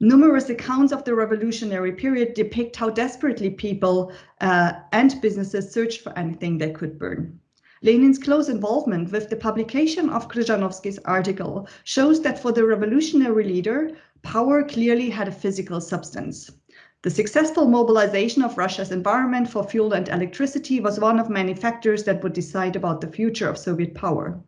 Numerous accounts of the revolutionary period depict how desperately people uh, and businesses searched for anything they could burn. Lenin's close involvement with the publication of Krzyżanowski's article shows that for the revolutionary leader, power clearly had a physical substance. The successful mobilization of Russia's environment for fuel and electricity was one of many factors that would decide about the future of Soviet power.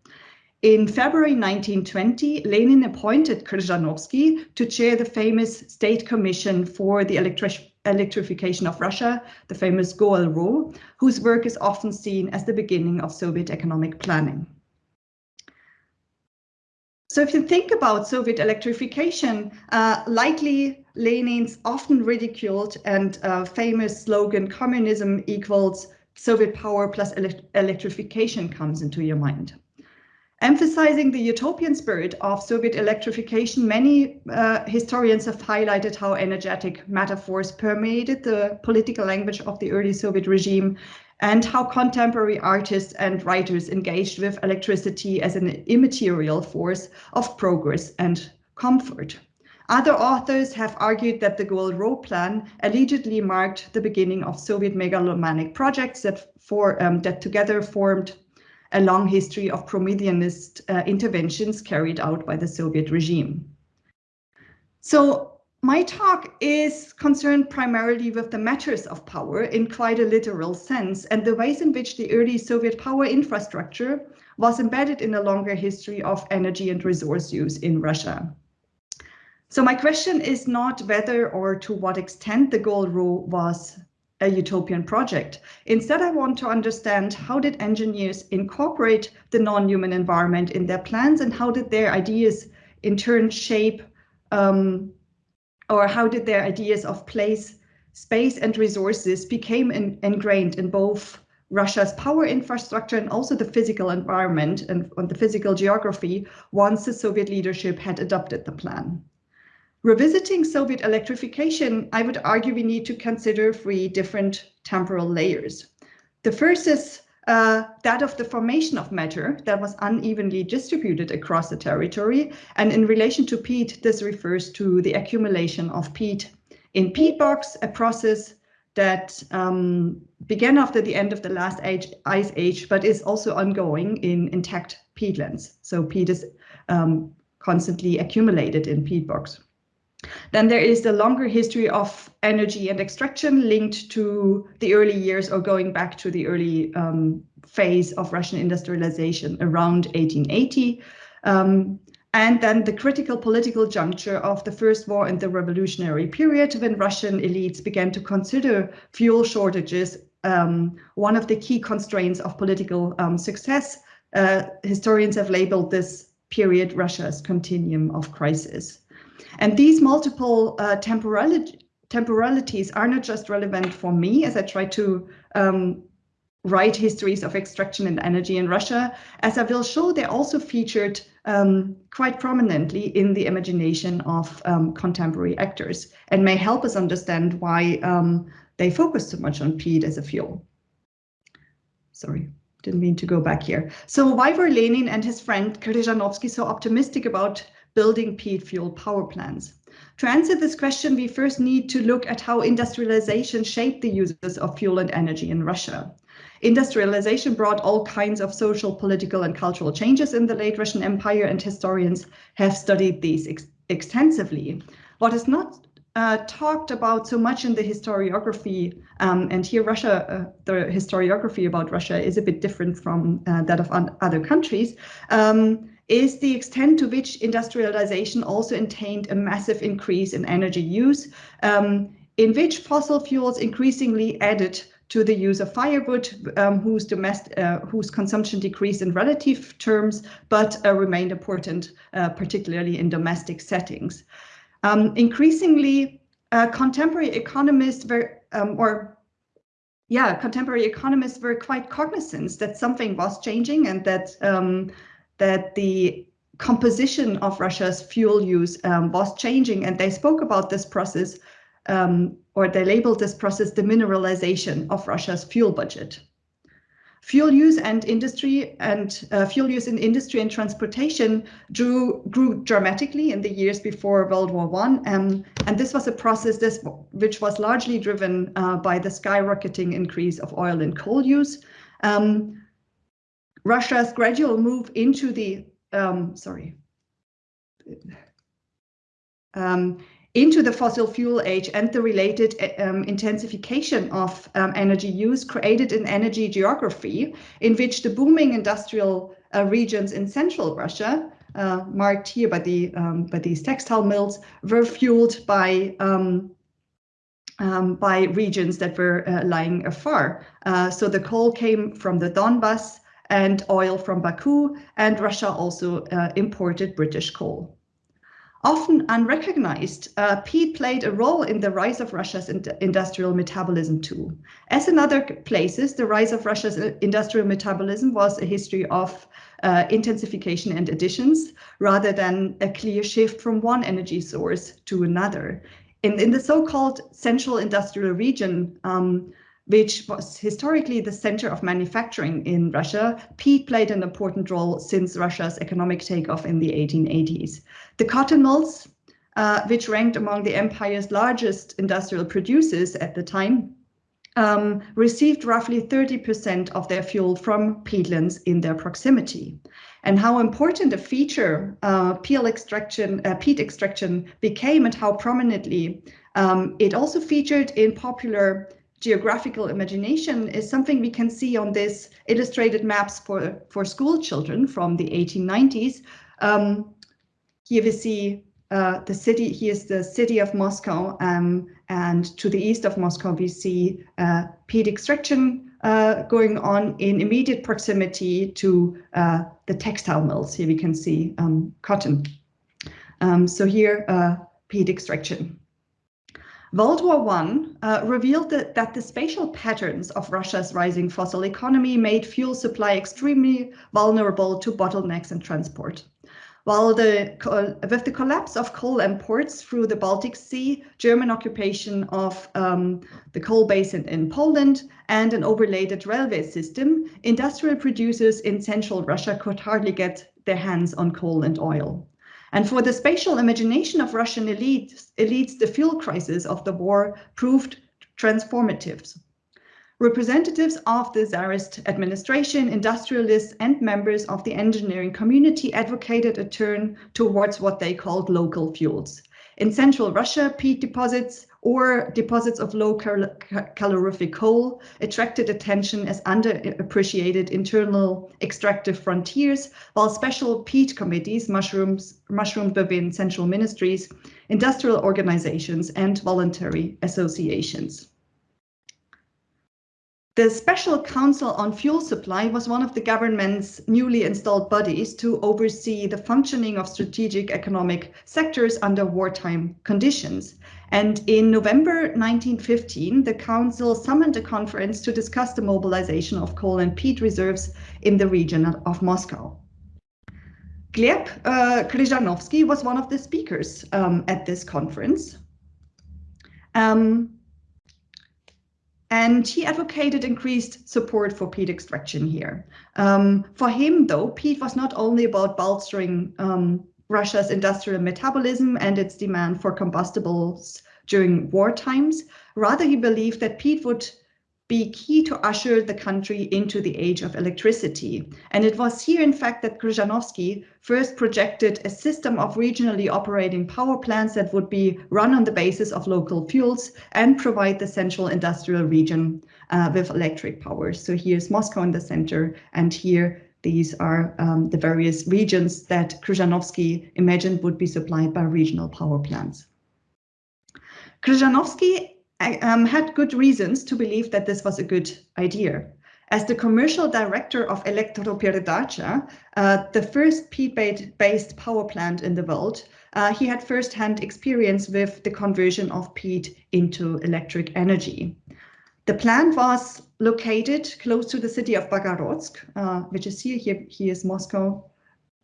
In February 1920, Lenin appointed Krzyżanowski to chair the famous State Commission for the Electri Electrification of Russia, the famous GOEL-RO, whose work is often seen as the beginning of Soviet economic planning. So if you think about Soviet electrification, uh, likely Lenin's often ridiculed and uh, famous slogan, communism equals Soviet power plus ele electrification comes into your mind. Emphasizing the utopian spirit of Soviet electrification, many uh, historians have highlighted how energetic metaphors permeated the political language of the early Soviet regime and how contemporary artists and writers engaged with electricity as an immaterial force of progress and comfort. Other authors have argued that the GOEL-RO plan allegedly marked the beginning of Soviet megalomaniac projects that, for, um, that together formed a long history of Prometheanist uh, interventions carried out by the Soviet regime. So my talk is concerned primarily with the matters of power in quite a literal sense and the ways in which the early Soviet power infrastructure was embedded in a longer history of energy and resource use in Russia. So my question is not whether or to what extent the GOEL-RO was a utopian project. Instead, I want to understand how did engineers incorporate the non-human environment in their plans and how did their ideas in turn shape um, or how did their ideas of place, space and resources became in, ingrained in both Russia's power infrastructure and also the physical environment and, and the physical geography once the Soviet leadership had adopted the plan. Revisiting Soviet electrification, I would argue we need to consider three different temporal layers. The first is uh, that of the formation of matter that was unevenly distributed across the territory. And in relation to peat, this refers to the accumulation of peat in peat bogs, a process that um, began after the end of the last age, ice age, but is also ongoing in intact peatlands. So peat is um, constantly accumulated in peat bogs. Then there is the longer history of energy and extraction linked to the early years or going back to the early um, phase of Russian industrialization around 1880. Um, and then the critical political juncture of the First War and the revolutionary period when Russian elites began to consider fuel shortages um, one of the key constraints of political um, success. Uh, historians have labeled this period Russia's continuum of crisis. And these multiple uh, temporalities are not just relevant for me as I try to um, write histories of extraction and energy in Russia. As I will show, they're also featured um, quite prominently in the imagination of um, contemporary actors and may help us understand why um, they focus so much on peat as a fuel. Sorry, didn't mean to go back here. So why were Lenin and his friend Krzyżanowski so optimistic about building peat fuel power plants? To answer this question, we first need to look at how industrialization shaped the uses of fuel and energy in Russia. Industrialization brought all kinds of social, political, and cultural changes in the late Russian Empire, and historians have studied these ex extensively. What is not uh, talked about so much in the historiography, um, and here Russia, uh, the historiography about Russia is a bit different from uh, that of other countries, um, is the extent to which industrialization also entailed a massive increase in energy use, um, in which fossil fuels increasingly added to the use of firewood, um, whose, domestic, uh, whose consumption decreased in relative terms, but uh, remained important, uh, particularly in domestic settings. Um, increasingly, uh, contemporary economists were, um, or yeah, contemporary economists were quite cognizant that something was changing and that um, that the composition of Russia's fuel use um, was changing, and they spoke about this process, um, or they labeled this process the mineralization of Russia's fuel budget. Fuel use and industry and uh, fuel use in industry and transportation drew, grew dramatically in the years before World War One, um, and this was a process this, which was largely driven uh, by the skyrocketing increase of oil and coal use. Um, Russia's gradual move into the um, sorry um, into the fossil fuel age and the related um, intensification of um, energy use created an energy geography in which the booming industrial uh, regions in central Russia, uh, marked here by the um, by these textile mills, were fueled by um, um, by regions that were uh, lying afar. Uh, so the coal came from the Donbas, and oil from Baku, and Russia also uh, imported British coal. Often unrecognized, uh, peat played a role in the rise of Russia's in industrial metabolism too. As in other places, the rise of Russia's uh, industrial metabolism was a history of uh, intensification and additions, rather than a clear shift from one energy source to another. In, in the so-called central industrial region, um, which was historically the center of manufacturing in Russia, peat played an important role since Russia's economic takeoff in the 1880s. The cotton mills, uh, which ranked among the empire's largest industrial producers at the time, um, received roughly 30% of their fuel from peatlands in their proximity. And how important a feature uh, extraction, uh, peat extraction became and how prominently um, it also featured in popular geographical imagination is something we can see on this illustrated maps for, for school children from the 1890s. Um, here we see uh, the city, here's the city of Moscow, um, and to the east of Moscow we see uh, peat extraction uh, going on in immediate proximity to uh, the textile mills. Here we can see um, cotton. Um, so here, uh, peat extraction. World War I uh, revealed that, that the spatial patterns of Russia's rising fossil economy made fuel supply extremely vulnerable to bottlenecks in transport. While the, with the collapse of coal imports through the Baltic Sea, German occupation of um, the coal basin in Poland, and an overlaid railway system, industrial producers in central Russia could hardly get their hands on coal and oil. And for the spatial imagination of Russian elites, elites the fuel crisis of the war proved transformative. Representatives of the Tsarist administration, industrialists, and members of the engineering community advocated a turn towards what they called local fuels. In central Russia, peat deposits or deposits of low cal calorific coal attracted attention as underappreciated internal extractive frontiers, while special peat committees mushrooms, mushroomed within central ministries, industrial organizations, and voluntary associations. The Special Council on Fuel Supply was one of the government's newly installed bodies to oversee the functioning of strategic economic sectors under wartime conditions. And in November 1915, the council summoned a conference to discuss the mobilization of coal and peat reserves in the region of Moscow. Gleb uh, Kryzhanovsky was one of the speakers um, at this conference. Um, and he advocated increased support for peat extraction here. Um, for him, though, peat was not only about bolstering um, Russia's industrial metabolism and its demand for combustibles during war times. Rather, he believed that peat would be key to usher the country into the age of electricity. And it was here, in fact, that Krzyżanowski first projected a system of regionally operating power plants that would be run on the basis of local fuels and provide the central industrial region uh, with electric power. So here's Moscow in the center, and here these are um, the various regions that Krzyżanowski imagined would be supplied by regional power plants. Krzyżanowski um, had good reasons to believe that this was a good idea. As the commercial director of Elektroperedacha, uh, the first peat-based power plant in the world, uh, he had first-hand experience with the conversion of peat into electric energy. The plant was located close to the city of Bogorodsk, uh, which is here. Here, here is Moscow,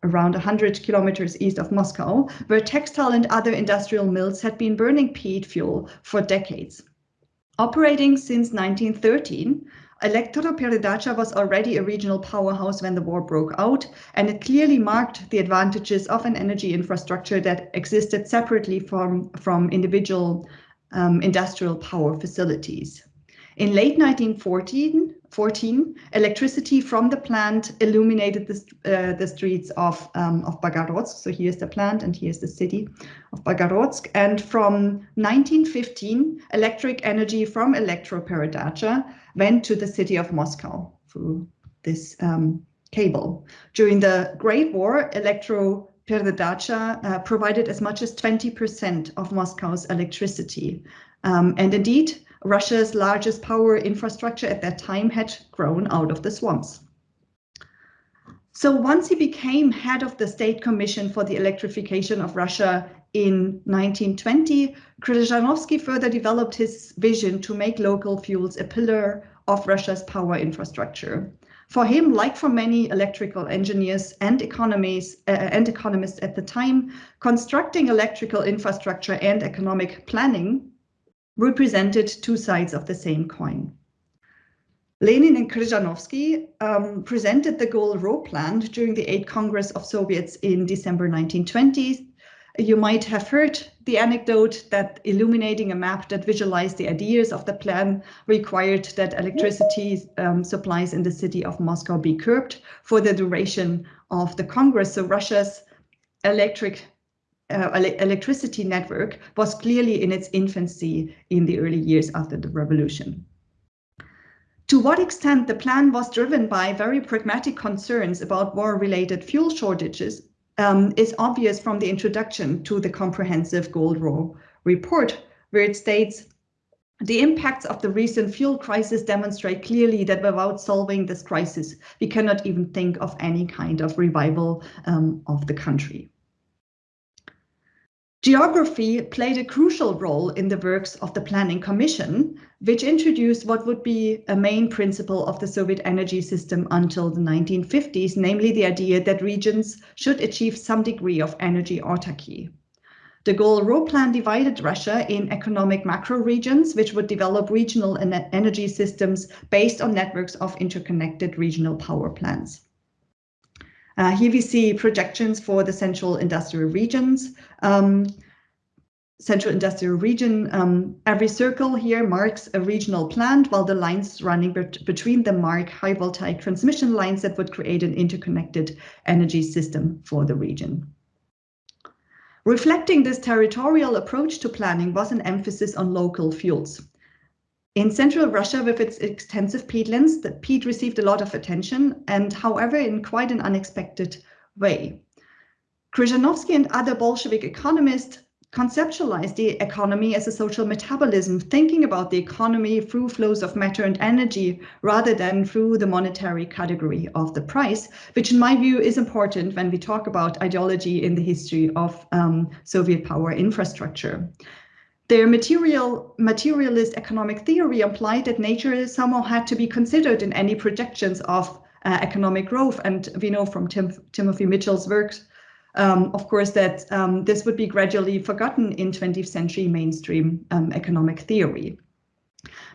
around 100 kilometers east of Moscow, where textile and other industrial mills had been burning peat fuel for decades. Operating since 1913, Elektroperedacha was already a regional powerhouse when the war broke out, and it clearly marked the advantages of an energy infrastructure that existed separately from, from individual um, industrial power facilities. In late 1914, 14, electricity from the plant illuminated the, uh, the streets of, um, of Bogorodsk. So here's the plant and here's the city of Bogorodsk. And from 1915, electric energy from Elektroperedacha went to the city of Moscow through this um, cable. During the Great War, Electro uh, provided as much as 20% of Moscow's electricity. Um, and indeed, Russia's largest power infrastructure at that time had grown out of the swamps. So once he became head of the State Commission for the Electrification of Russia in 1920, Krzyżanowski further developed his vision to make local fuels a pillar of Russia's power infrastructure. For him, like for many electrical engineers and economies uh, and economists at the time, constructing electrical infrastructure and economic planning represented two sides of the same coin. Lenin and Krzyżanowski um, presented the GOEL-RO plan during the 8th Congress of Soviets in December 1920. You might have heard the anecdote that illuminating a map that visualized the ideas of the plan required that electricity um, supplies in the city of Moscow be curbed for the duration of the Congress. So Russia's electric uh, electricity network was clearly in its infancy in the early years after the revolution. To what extent the plan was driven by very pragmatic concerns about war-related fuel shortages um, is obvious from the introduction to the comprehensive GOEL-RO report, where it states the impacts of the recent fuel crisis demonstrate clearly that without solving this crisis, we cannot even think of any kind of revival um, of the country. Geography played a crucial role in the works of the Planning Commission, which introduced what would be a main principle of the Soviet energy system until the 1950s, namely the idea that regions should achieve some degree of energy autarky. The GOEL-RO plan divided Russia in economic macro regions, which would develop regional energy systems based on networks of interconnected regional power plants. Uh, here we see projections for the central industrial regions. Um, central industrial region, um, every circle here marks a regional plant, while the lines running bet between them mark high voltaic transmission lines that would create an interconnected energy system for the region. Reflecting this territorial approach to planning was an emphasis on local fuels. In central Russia, with its extensive peatlands, the peat received a lot of attention, and however, in quite an unexpected way. Krzyżanowski and other Bolshevik economists conceptualized the economy as a social metabolism, thinking about the economy through flows of matter and energy rather than through the monetary category of the price, which in my view is important when we talk about ideology in the history of um, Soviet power infrastructure. Their material, materialist economic theory implied that nature somehow had to be considered in any projections of uh, economic growth. And we know from Tim, Timothy Mitchell's works, um, of course, that um, this would be gradually forgotten in 20th century mainstream um, economic theory.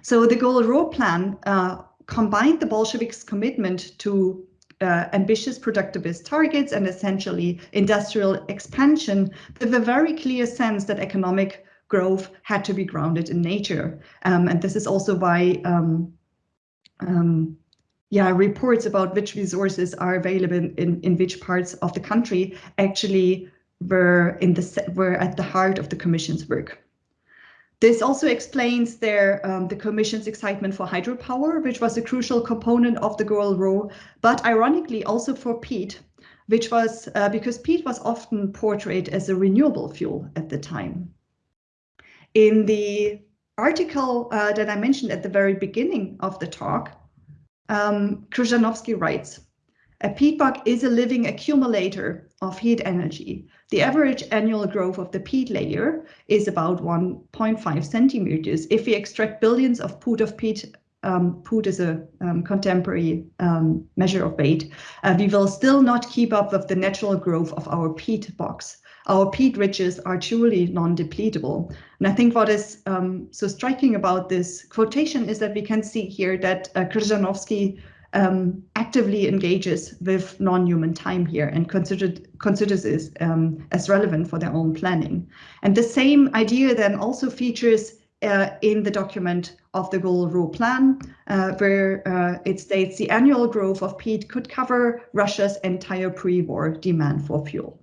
So the GOEL-RO plan uh, combined the Bolsheviks' commitment to uh, ambitious productivist targets and essentially industrial expansion with a very clear sense that economic growth had to be grounded in nature. Um, and this is also why um, um, yeah, reports about which resources are available in, in which parts of the country actually were in the were at the heart of the Commission's work. This also explains their um, the Commission's excitement for hydropower, which was a crucial component of the GOEL-RO, but ironically also for peat, which was uh, because peat was often portrayed as a renewable fuel at the time. In the article uh, that I mentioned at the very beginning of the talk, um, Krzyżanowski writes, a peat bog is a living accumulator of heat energy. The average annual growth of the peat layer is about 1.5 centimeters. If we extract billions of put of peat, um, put is a um, contemporary um, measure of weight, uh, we will still not keep up with the natural growth of our peat bogs. Our peat ridges are truly non-depletable. And I think what is um, so striking about this quotation is that we can see here that uh, Krzyżanowski um, actively engages with non-human time here and considered, considers this um, as relevant for their own planning. And the same idea then also features uh, in the document of the GOEL-RO Plan, uh, where uh, it states the annual growth of peat could cover Russia's entire pre-war demand for fuel.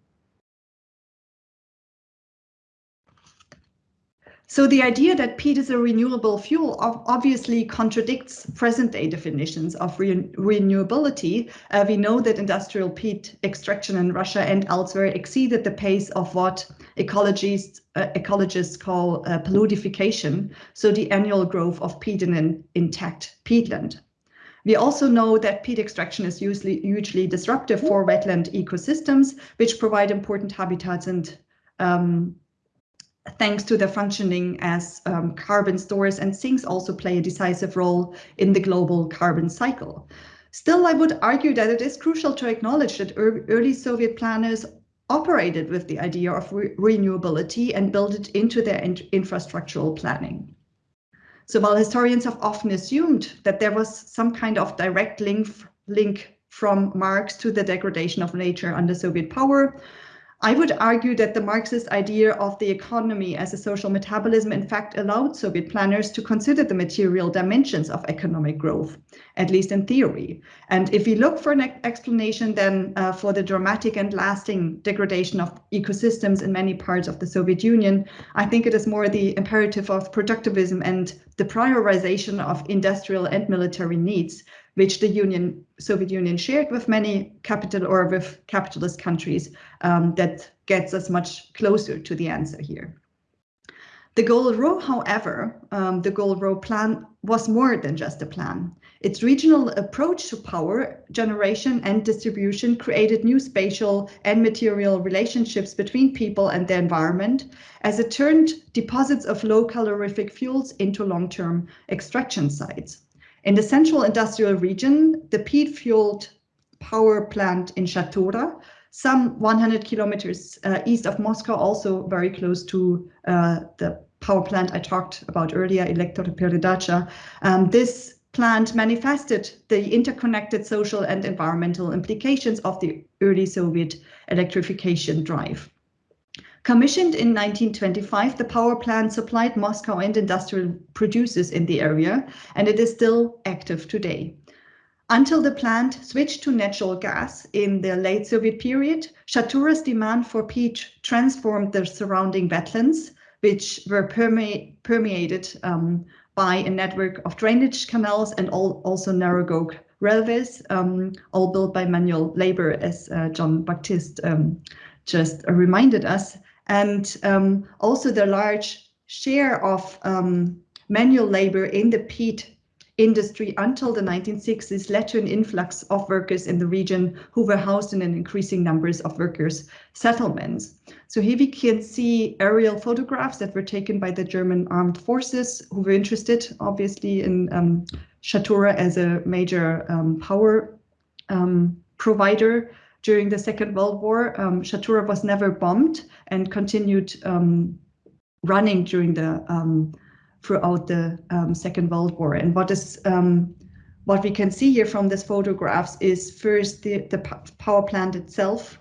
So the idea that peat is a renewable fuel obviously contradicts present-day definitions of re renewability. Uh, we know that industrial peat extraction in Russia and elsewhere exceeded the pace of what ecologists, uh, ecologists call uh, paludification, so the annual growth of peat in an intact peatland. We also know that peat extraction is usually hugely disruptive for wetland ecosystems, which provide important habitats and um, thanks to their functioning as um, carbon stores and sinks also play a decisive role in the global carbon cycle. Still, I would argue that it is crucial to acknowledge that early Soviet planners operated with the idea of re renewability and built it into their in infrastructural planning. So while historians have often assumed that there was some kind of direct link, link from Marx to the degradation of nature under Soviet power, I would argue that the Marxist idea of the economy as a social metabolism in fact allowed Soviet planners to consider the material dimensions of economic growth, at least in theory. And if we look for an explanation then uh, for the dramatic and lasting degradation of ecosystems in many parts of the Soviet Union, I think it is more the imperative of productivism and the prioritization of industrial and military needs which the Union, Soviet Union shared with many capital or with capitalist countries um, that gets us much closer to the answer here. The GOEL-RO, however, um, the GOEL-RO plan was more than just a plan. Its regional approach to power generation and distribution created new spatial and material relationships between people and the environment as it turned deposits of low calorific fuels into long-term extraction sites. In the central industrial region, the peat-fueled power plant in Shatura, some 100 kilometers uh, east of Moscow, also very close to uh, the power plant I talked about earlier, Elektroperedacha. Um, this plant manifested the interconnected social and environmental implications of the early Soviet electrification drive. Commissioned in 1925, the power plant supplied Moscow and industrial producers in the area, and it is still active today. Until the plant switched to natural gas in the late Soviet period, Shatura's demand for peat transformed the surrounding wetlands, which were perme permeated um, by a network of drainage canals and all, also narrow gauge railways, um, all built by manual labor, as uh, Jean-Baptiste um, just reminded us and um, also the large share of um, manual labor in the peat industry until the 1960s led to an influx of workers in the region who were housed in an increasing numbers of workers settlements. So here we can see aerial photographs that were taken by the German armed forces who were interested obviously in um, Shatura as a major um, power um, provider during the Second World War, um, Shatura was never bombed and continued um, running during the um, throughout the um, Second World War. And what is um, what we can see here from these photographs is first the, the power plant itself.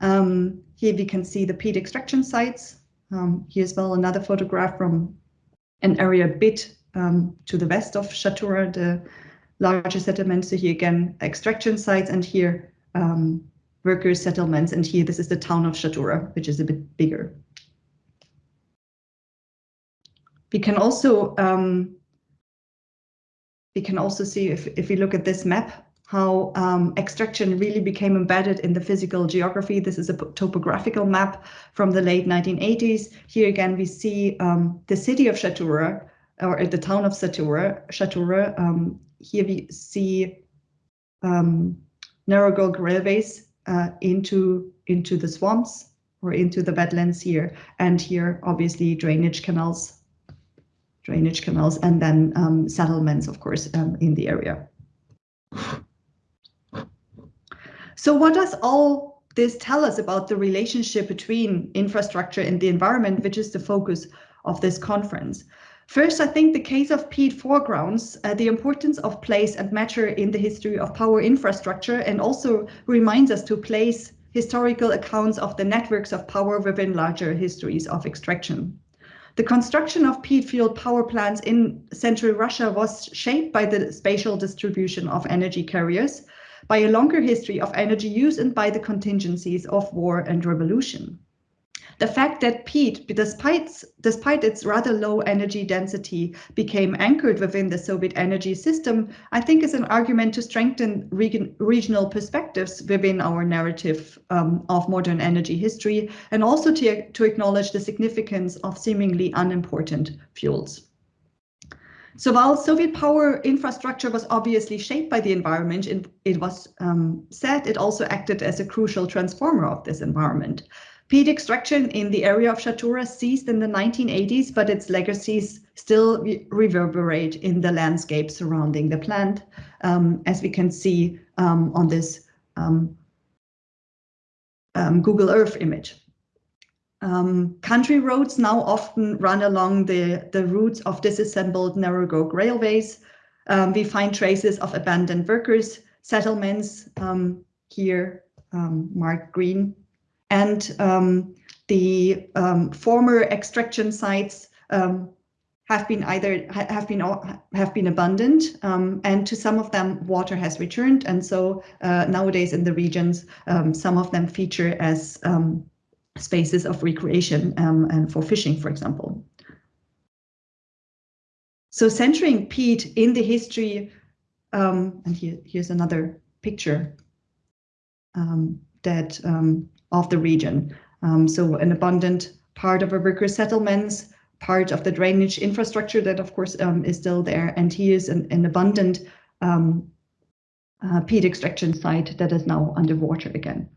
Um, here we can see the peat extraction sites. here as well another photograph from an area a bit to the west of Shatura, the larger settlements. So here again, extraction sites, and here um, worker settlements. And here, this is the town of Shatura, which is a bit bigger. We can also um, we can also see if if we look at this map how um, extraction really became embedded in the physical geography. This is a topographical map from the late 1980s. Here again, we see um, the city of Shatura, or the town of Shatura. Shatura. Um, here we see um, narrow gauge railways uh, into into the swamps or into the wetlands here, and here obviously drainage canals, drainage canals, and then um, settlements, of course, um, in the area. So what does all this tell us about the relationship between infrastructure and the environment, which is the focus of this conference? First, I think the case of peat foregrounds uh, the importance of place and matter in the history of power infrastructure and also reminds us to place historical accounts of the networks of power within larger histories of extraction. The construction of peat-fueled power plants in central Russia was shaped by the spatial distribution of energy carriers, by a longer history of energy use and by the contingencies of war and revolution. The fact that peat, despite, despite its rather low energy density, became anchored within the Soviet energy system, I think is an argument to strengthen region, regional perspectives within our narrative um, of modern energy history, and also to, to acknowledge the significance of seemingly unimportant fuels. So while Soviet power infrastructure was obviously shaped by the environment, it, it was um, said it also acted as a crucial transformer of this environment. Peat extraction in the area of Shatura ceased in the 1980s, but its legacies still re reverberate in the landscape surrounding the plant, um, as we can see um, on this um, um, Google Earth image. Um, country roads now often run along the, the routes of disassembled narrow gauge railways. We find traces of abandoned workers, settlements here marked green, and um, the um, former extraction sites have been either have been have been abundant, and to some of them water has returned, and so uh, nowadays in the regions, some of them feature as spaces of recreation um, and for fishing, for example. So centering peat in the history, um, and here, here's another picture um, that um, of the region. Um, so an abundant part of a worker settlements, part of the drainage infrastructure that of course um, is still there. And here's an, an abundant uh, peat extraction site that is now underwater again.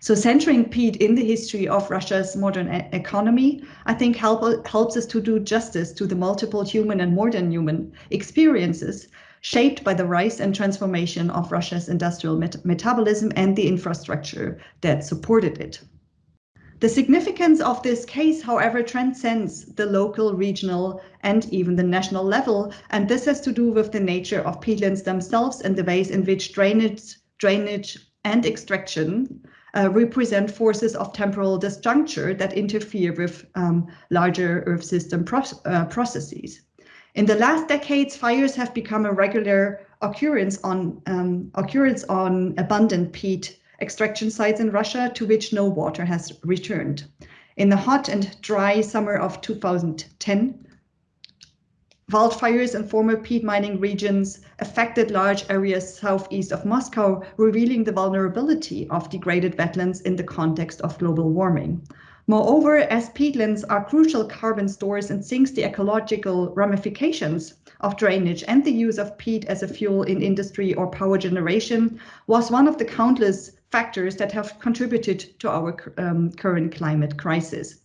So centering peat in the history of Russia's modern e economy, I think help, helps us to do justice to the multiple human and more than human experiences shaped by the rise and transformation of Russia's industrial met metabolism and the infrastructure that supported it. The significance of this case, however, transcends the local, regional, and even the national level, and this has to do with the nature of peatlands themselves and the ways in which drainage, drainage and extraction uh, represent forces of temporal disjuncture that interfere with um, larger Earth system pro uh, processes. In the last decades, fires have become a regular occurrence on um, occurrence on abundant peat extraction sites in Russia to which no water has returned. In the hot and dry summer of 2010, Wildfires in former peat mining regions affected large areas southeast of Moscow, revealing the vulnerability of degraded wetlands in the context of global warming. Moreover, as peatlands are crucial carbon stores and sinks the ecological ramifications of drainage and the use of peat as a fuel in industry or power generation was one of the countless factors that have contributed to our um, current climate crisis.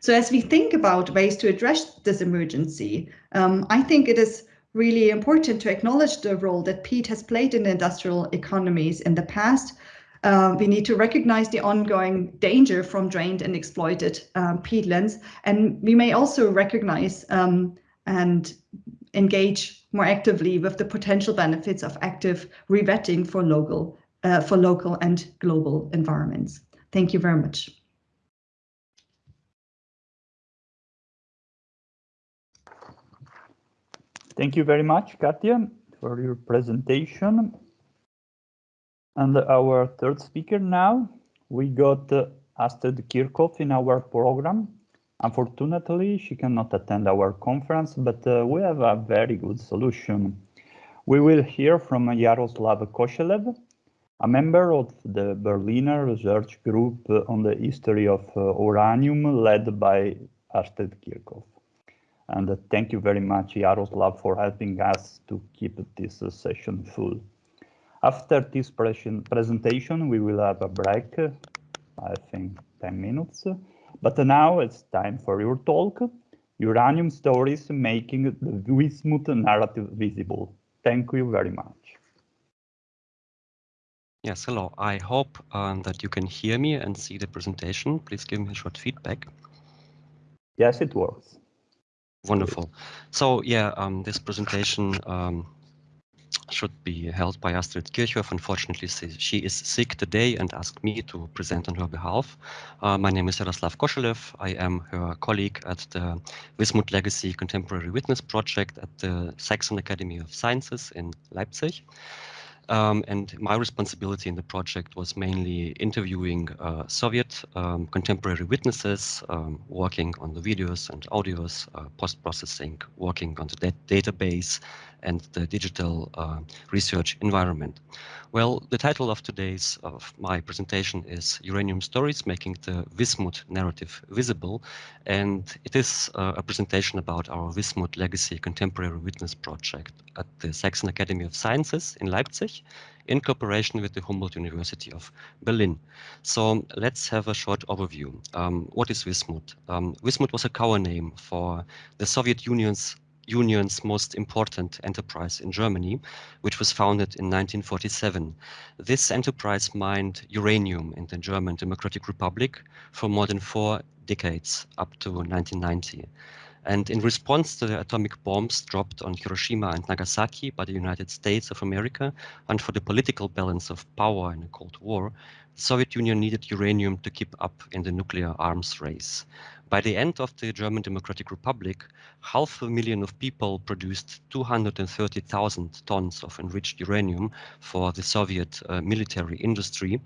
So as we think about ways to address this emergency, um, I think it is really important to acknowledge the role that peat has played in industrial economies in the past. Uh, we need to recognize the ongoing danger from drained and exploited um, peatlands, and we may also recognize um, and engage more actively with the potential benefits of active rewetting for local, uh, for local and global environments. Thank you very much. Thank you very much, Katja. For your presentation. And our third speaker now, we got uh, Astrid Kirchhof in our program. Unfortunately, she cannot attend our conference, but uh, we have a very good solution. We will hear from Yaroslav Koshelev, a member of the Berliner research group on the history of uh, uranium led by Astrid Kirchhof. And uh, thank you very much, Yaroslav, for helping us to keep this uh, session full. After this presentation, we will have a break, I think 10 minutes. But now it's time for your talk, Uranium Stories Making the Wismut Narrative Visible. Thank you very much. Yes, hello. I hope um, that you can hear me and see the presentation. Please give me a short feedback. Yes, it works. Wonderful. So yeah, um, this presentation um, should be held by Astrid Kirchhof. Unfortunately, she is sick today and asked me to present on her behalf. Uh, my name is Yaroslav Koshelev. I am her colleague at the Wismut Legacy Contemporary Witness Project at the Saxon Academy of Sciences in Leipzig. Um, and my responsibility in the project was mainly interviewing uh, Soviet um, contemporary witnesses, um, working on the videos and audios, uh, post-processing, working on the database and the digital uh, research environment. Well, the title of today's of my presentation is Uranium Stories Making the Wismut Narrative Visible. And it is uh, a presentation about our Wismut Legacy Contemporary Witness Project at the Saxon Academy of Sciences in Leipzig in cooperation with the Humboldt University of Berlin. So let's have a short overview. Um, what is Wismut? Um, Wismut was a cover name for the Soviet Union's Union's most important enterprise in Germany, which was founded in 1947. This enterprise mined uranium in the German Democratic Republic for more than four decades, up to 1990. And in response to the atomic bombs dropped on Hiroshima and Nagasaki by the United States of America, and for the political balance of power in the Cold War, the Soviet Union needed uranium to keep up in the nuclear arms race. By the end of the German Democratic Republic, half a million of people produced 230,000 tons of enriched uranium for the Soviet uh, military industry.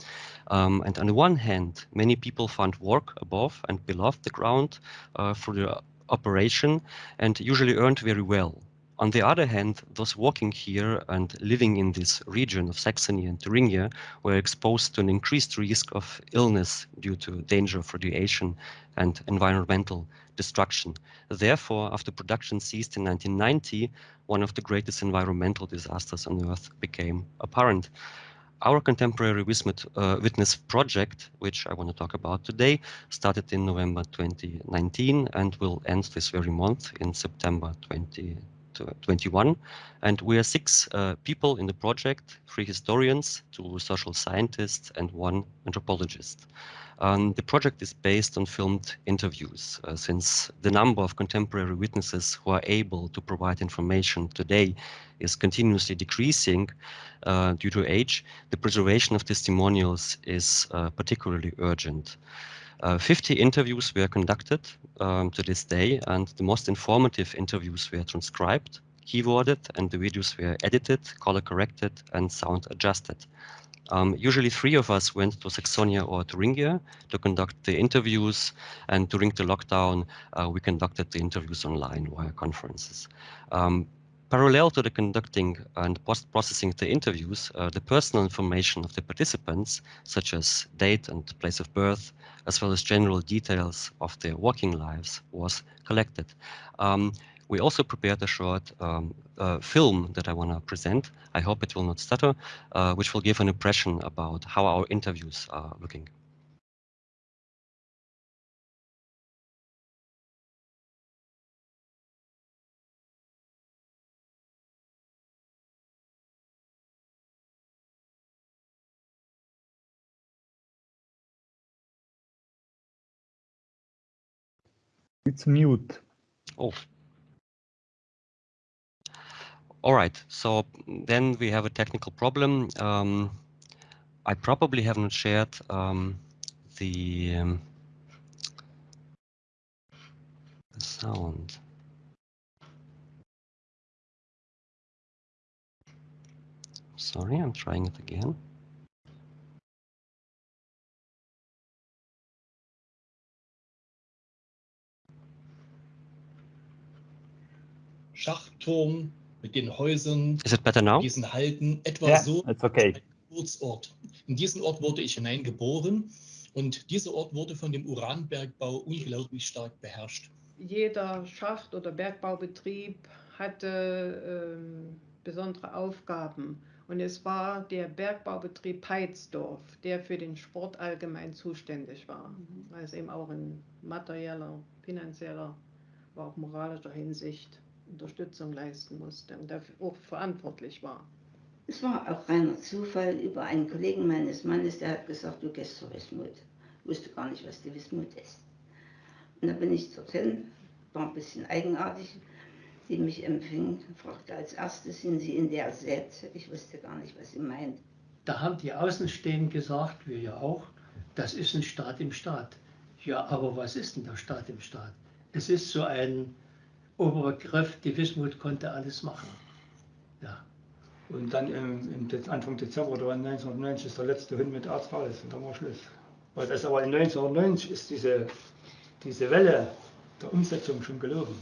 Um, and on the one hand, many people found work above and below the ground uh, for the operation and usually earned very well. On the other hand, those working here and living in this region of Saxony and Thuringia were exposed to an increased risk of illness due to danger of radiation and environmental destruction. Therefore, after production ceased in 1990, one of the greatest environmental disasters on Earth became apparent. Our contemporary uh, witness project, which I want to talk about today, started in November 2019 and will end this very month in September 2021. And we are six uh, people in the project, three historians, two social scientists, and one anthropologist. Um, the project is based on filmed interviews, uh, since the number of contemporary witnesses who are able to provide information today is continuously decreasing uh, due to age, the preservation of testimonials is uh, particularly urgent. Uh, 50 interviews were conducted um, to this day, and the most informative interviews were transcribed, keyworded, and the videos were edited, color corrected, and sound adjusted. Um, usually three of us went to Saxonia or Thuringia to conduct the interviews and during the lockdown uh, we conducted the interviews online via conferences. Um, parallel to the conducting and post-processing the interviews, uh, the personal information of the participants, such as date and place of birth, as well as general details of their working lives, was collected. Um, we also prepared a short um, uh, film that I want to present. I hope it will not stutter, uh, which will give an impression about how our interviews are looking. It's mute. Oh, all right, so then we have a technical problem. Um, I probably haven't shared um, the, um, the sound. Sorry, I'm trying it again. Schachturm mit den Häusern, Is it better now? diesen Halten, etwa Yeah, so it's okay. ein Geburtsort. In diesen Ort wurde ich hineingeboren und dieser Ort wurde von dem Uranbergbau unglaublich stark beherrscht. Jeder Schacht- oder Bergbaubetrieb hatte ähm, besondere Aufgaben. Und es war der Bergbaubetrieb Peitzdorf, der für den Sport allgemein zuständig war. Also eben auch in materieller, finanzieller, aber auch moralischer Hinsicht Unterstützung leisten musste und dafür auch verantwortlich war. Es war auch reiner Zufall über einen Kollegen meines Mannes, der hat gesagt, du gehst zur Wismut. Ich wusste gar nicht, was die Wismut ist. Und dann bin ich dorthin, war ein bisschen eigenartig. Die mich empfing, fragte als erstes, sind Sie in der Z? Ich wusste gar nicht, was sie meint. Da haben die Außenstehenden gesagt, wir ja auch, das ist ein Staat im Staat. Ja, aber was ist denn der Staat im Staat? Es ist so ein Oberbegriff, die Wismut konnte alles machen. Ja. Und dann im, im Anfang Dezember oder 1990 ist der letzte Hund mit Arzt raus und dann war Schluss. Weil das aber in 1990 ist diese, diese Welle der Umsetzung schon gelaufen.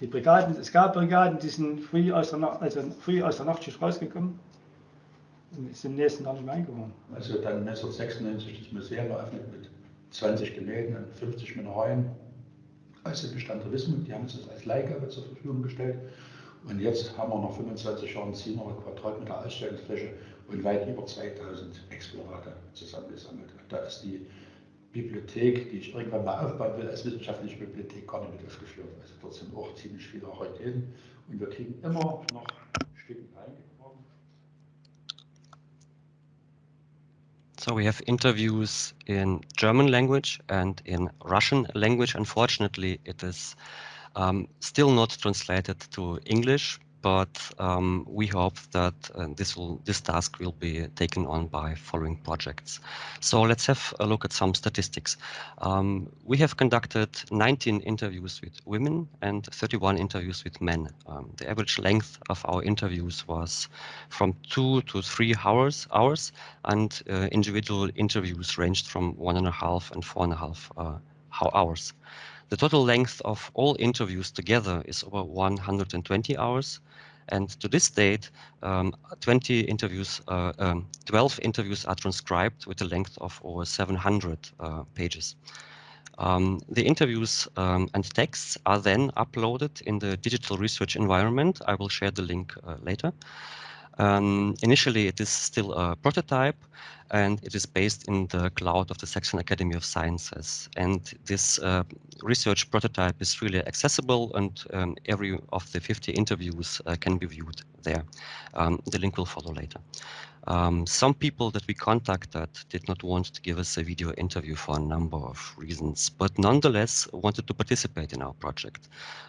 Die Brigaden, es gab Brigaden, die sind früh aus der, Nacht, also früh aus der Nachtschicht rausgekommen und sind im nächsten Jahr nicht mehr eingewohnt. Also dann 1996 das Museum eröffnet mit 20 Gemälden und 50 Mineralien aus dem Bestand der Wismut. Die haben uns als Leihgabe zur Verfügung gestellt. Und jetzt haben wir nach 25 Jahren 700 Quadratmeter Ausstellungsfläche und weit über 2000 Exponate zusammengesammelt. Da ist die Bibliothek, die ich irgendwann mal aufbauen will, als wissenschaftliche Bibliothek gar nicht mit aufgeführt. Also dort sind auch ziemlich viele Raritäten und wir kriegen immer noch Stücke reingeworfen. So we have interviews in German language and in Russian language. Unfortunately, it is um, still not translated to English, but um, we hope that uh, this will this task will be taken on by following projects. So let's have a look at some statistics. Um, we have conducted 19 interviews with women and 31 interviews with men. Um, the average length of our interviews was from two to three hours, hours and uh, individual interviews ranged from one and a half and four and a half uh, hours. The total length of all interviews together is over 120 hours. And to this date, um, 20 interviews, uh, um, 12 interviews are transcribed with a length of over 700 uh, pages. Um, the interviews um, and texts are then uploaded in the digital research environment. I will share the link uh, later. Um, initially, it is still a prototype and it is based in the cloud of the Saxon Academy of Sciences. And this uh, research prototype is really accessible and um, every of the 50 interviews uh, can be viewed there. Um, the link will follow later. Um, some people that we contacted did not want to give us a video interview for a number of reasons, but nonetheless wanted to participate in our project.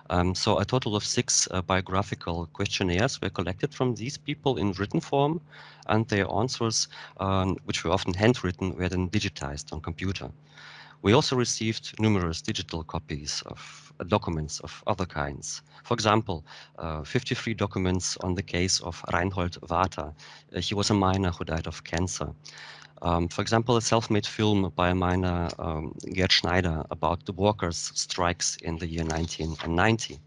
Um, so a total of six uh, biographical questionnaires were collected from these people in written form, and their answers, um, which were often handwritten, were then digitized on computer. We also received numerous digital copies of documents of other kinds. For example, uh, 53 documents on the case of Reinhold Water. Uh, he was a miner who died of cancer. Um, for example, a self-made film by a miner, um, Gerd Schneider, about the workers' strikes in the year 1990.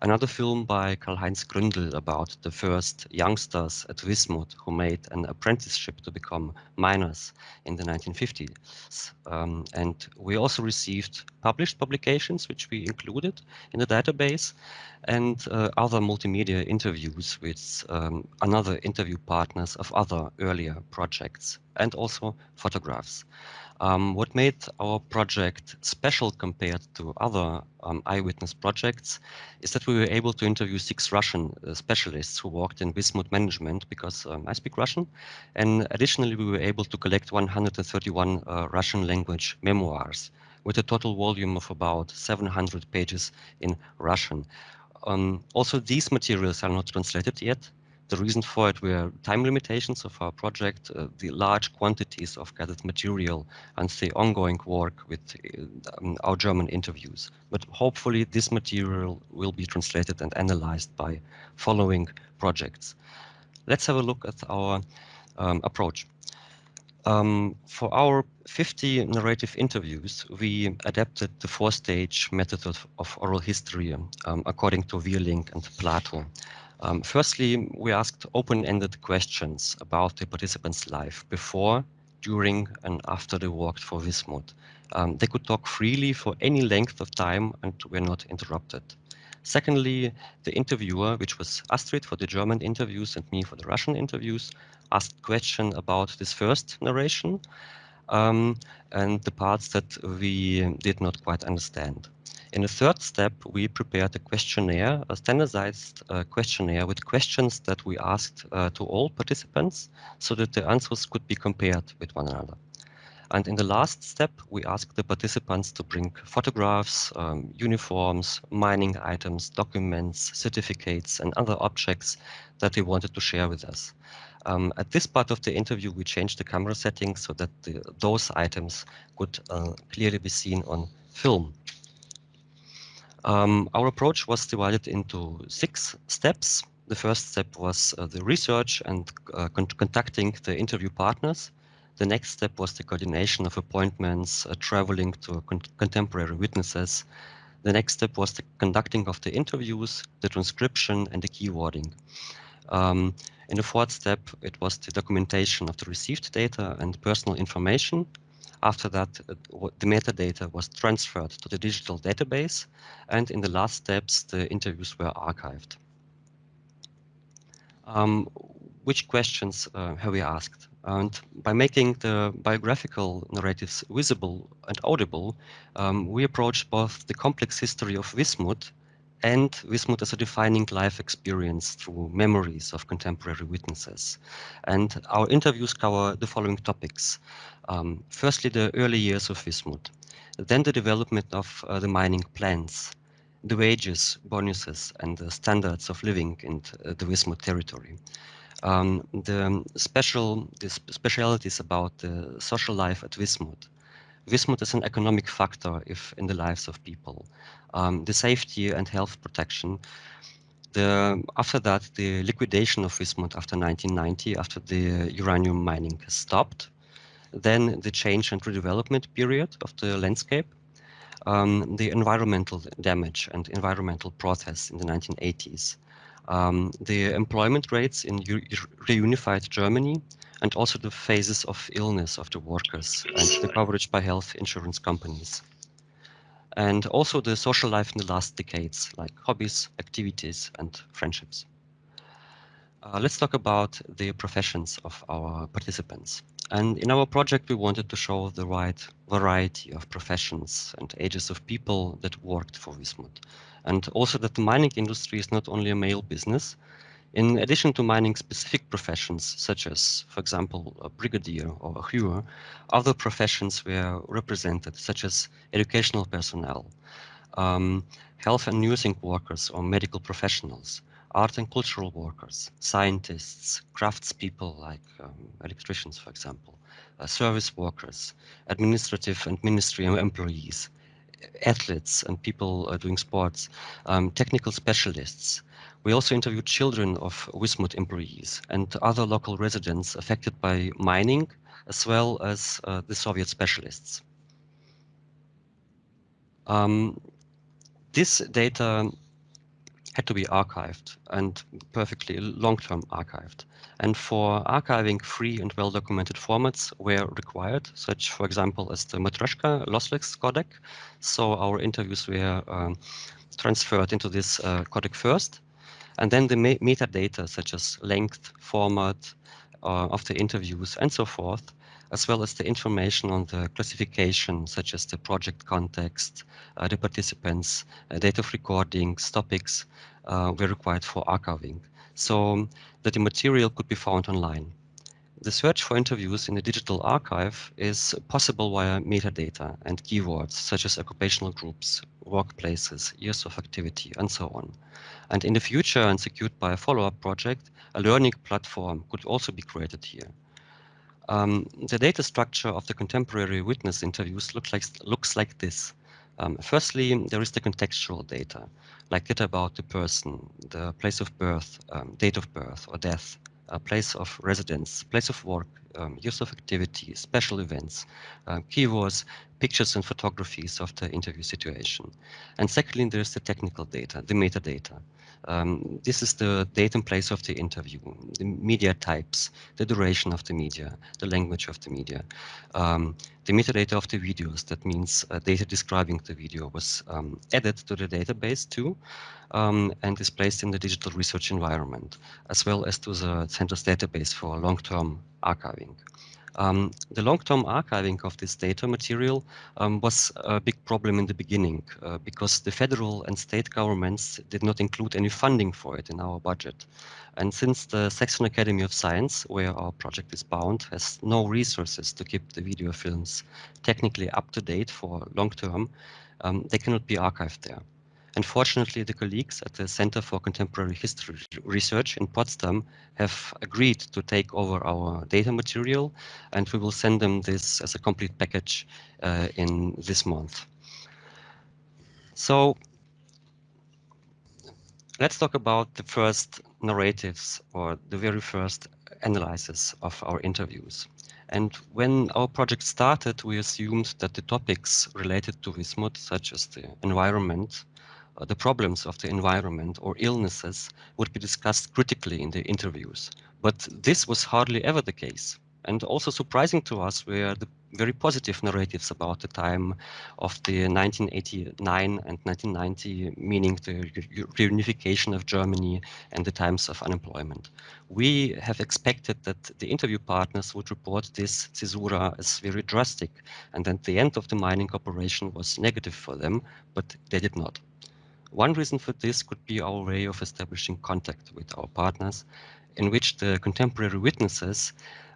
Another film by Karl-Heinz Gründel about the first youngsters at Wismut who made an apprenticeship to become miners in the 1950s. Um, and we also received published publications, which we included in the database, and uh, other multimedia interviews with um, another interview partners of other earlier projects, and also photographs. Um, what made our project special compared to other um, eyewitness projects is that we were able to interview six Russian uh, specialists who worked in Wismut management because um, I speak Russian. And additionally, we were able to collect 131 uh, Russian language memoirs with a total volume of about 700 pages in Russian. Um, also, these materials are not translated yet. The reason for it were time limitations of our project, uh, the large quantities of gathered material, and the ongoing work with uh, um, our German interviews. But hopefully, this material will be translated and analyzed by following projects. let's have a look at our um, approach. Um, for our 50 narrative interviews, we adapted the four-stage method of, of, oral history um, according to Wierling and Plato. Um, firstly, we asked open-ended questions about the participants' life before, during, and after they worked for Wismut. Um, they could talk freely for any length of time and were not interrupted. Secondly, the interviewer, which was Astrid for the German interviews and me for the Russian interviews, asked question about this first narration um, and the parts that we did not quite understand. In the third step, we prepared a questionnaire, a standardized uh, questionnaire with questions that we asked uh, to all participants so that the answers could be compared with one another. And in the last step, we asked the participants to bring photographs, um, uniforms, mining items, documents, certificates, and other objects that they wanted to share with us. Um, at this part of the interview, we changed the camera settings so that the, those items could uh, clearly be seen on film. Um, our approach was divided into six steps. The first step was uh, the research and uh, con contacting the interview partners. The next step was the coordination of appointments, uh, traveling to con contemporary witnesses. The next step was the conducting of the interviews, the transcription, and the keywording. Um, in the fourth step, it was the documentation of the received data and personal information. After that, uh, the metadata was transferred to the digital database, and in the last steps, the interviews were archived. Um, which questions uh, have we asked? And by making the biographical narratives visible and audible, um, we approached both the complex history of Wismut and Wismut as a defining life experience through memories of contemporary witnesses. And our interviews cover the following topics. Um, firstly, the early years of Wismut, then the development of uh, the mining plans, the wages, bonuses, and the standards of living in uh, the Wismut territory. Um, the special the specialities about the social life at Wismut, Wismut is an economic factor if in the lives of people. Um, the safety and health protection. The, after that, the liquidation of Wismut after 1990, after the uranium mining stopped. Then the change and redevelopment period of the landscape. Um, the environmental damage and environmental protests in the 1980s. Um, the employment rates in reunified Germany and also the phases of illness of the workers and the coverage by health insurance companies. And also the social life in the last decades, like hobbies, activities, and friendships. Uh, let's talk about the professions of our participants. And in our project, we wanted to show the right variety of professions and ages of people that worked for Wismut. And also that the mining industry is not only a male business, in addition to mining specific professions, such as, for example, a brigadier or a hewer, other professions were represented, such as educational personnel, um, health and nursing workers or medical professionals, art and cultural workers, scientists, craftspeople like um, electricians, for example, uh, service workers, administrative and ministry employees, athletes and people uh, doing sports, um, technical specialists, we also interviewed children of Wismut employees and other local residents affected by mining, as well as uh, the Soviet specialists. Um, this data had to be archived and perfectly long-term archived. And for archiving free and well-documented formats were required, such, for example, as the Matroska lossless codec. So our interviews were um, transferred into this uh, codec first. And then the metadata such as length, format uh, of the interviews and so forth, as well as the information on the classification such as the project context, uh, the participants, uh, date of recordings, topics uh, were required for archiving so that the material could be found online. The search for interviews in the digital archive is possible via metadata and keywords such as occupational groups, workplaces, years of activity, and so on. And in the future, and secured by a follow-up project, a learning platform could also be created here. Um, the data structure of the contemporary witness interviews looks like, looks like this. Um, firstly, there is the contextual data, like data about the person, the place of birth, um, date of birth or death, uh, place of residence, place of work, um, use of activity, special events, uh, keywords, pictures and photographies of the interview situation. And secondly, there's the technical data, the metadata. Um, this is the date and place of the interview, the media types, the duration of the media, the language of the media, um, the metadata of the videos. That means uh, data describing the video was um, added to the database too, um, and is placed in the digital research environment, as well as to the center's database for long-term archiving. Um, the long-term archiving of this data material um, was a big problem in the beginning uh, because the federal and state governments did not include any funding for it in our budget. And since the Saxon Academy of Science, where our project is bound, has no resources to keep the video films technically up to date for long term, um, they cannot be archived there. Unfortunately, the colleagues at the Center for Contemporary History Research in Potsdam have agreed to take over our data material, and we will send them this as a complete package uh, in this month. So let's talk about the first narratives or the very first analysis of our interviews. And when our project started, we assumed that the topics related to Wismut, such as the environment, Uh, the problems of the environment or illnesses would be discussed critically in the interviews. But this was hardly ever the case. And also surprising to us were the very positive narratives about the time of the 1989 and 1990, meaning the reunification of Germany and the times of unemployment. We have expected that the interview partners would report this caesura as very drastic and that the end of the mining operation was negative for them, but they did not. One reason for this could be our way of establishing contact with our partners, in which the contemporary witnesses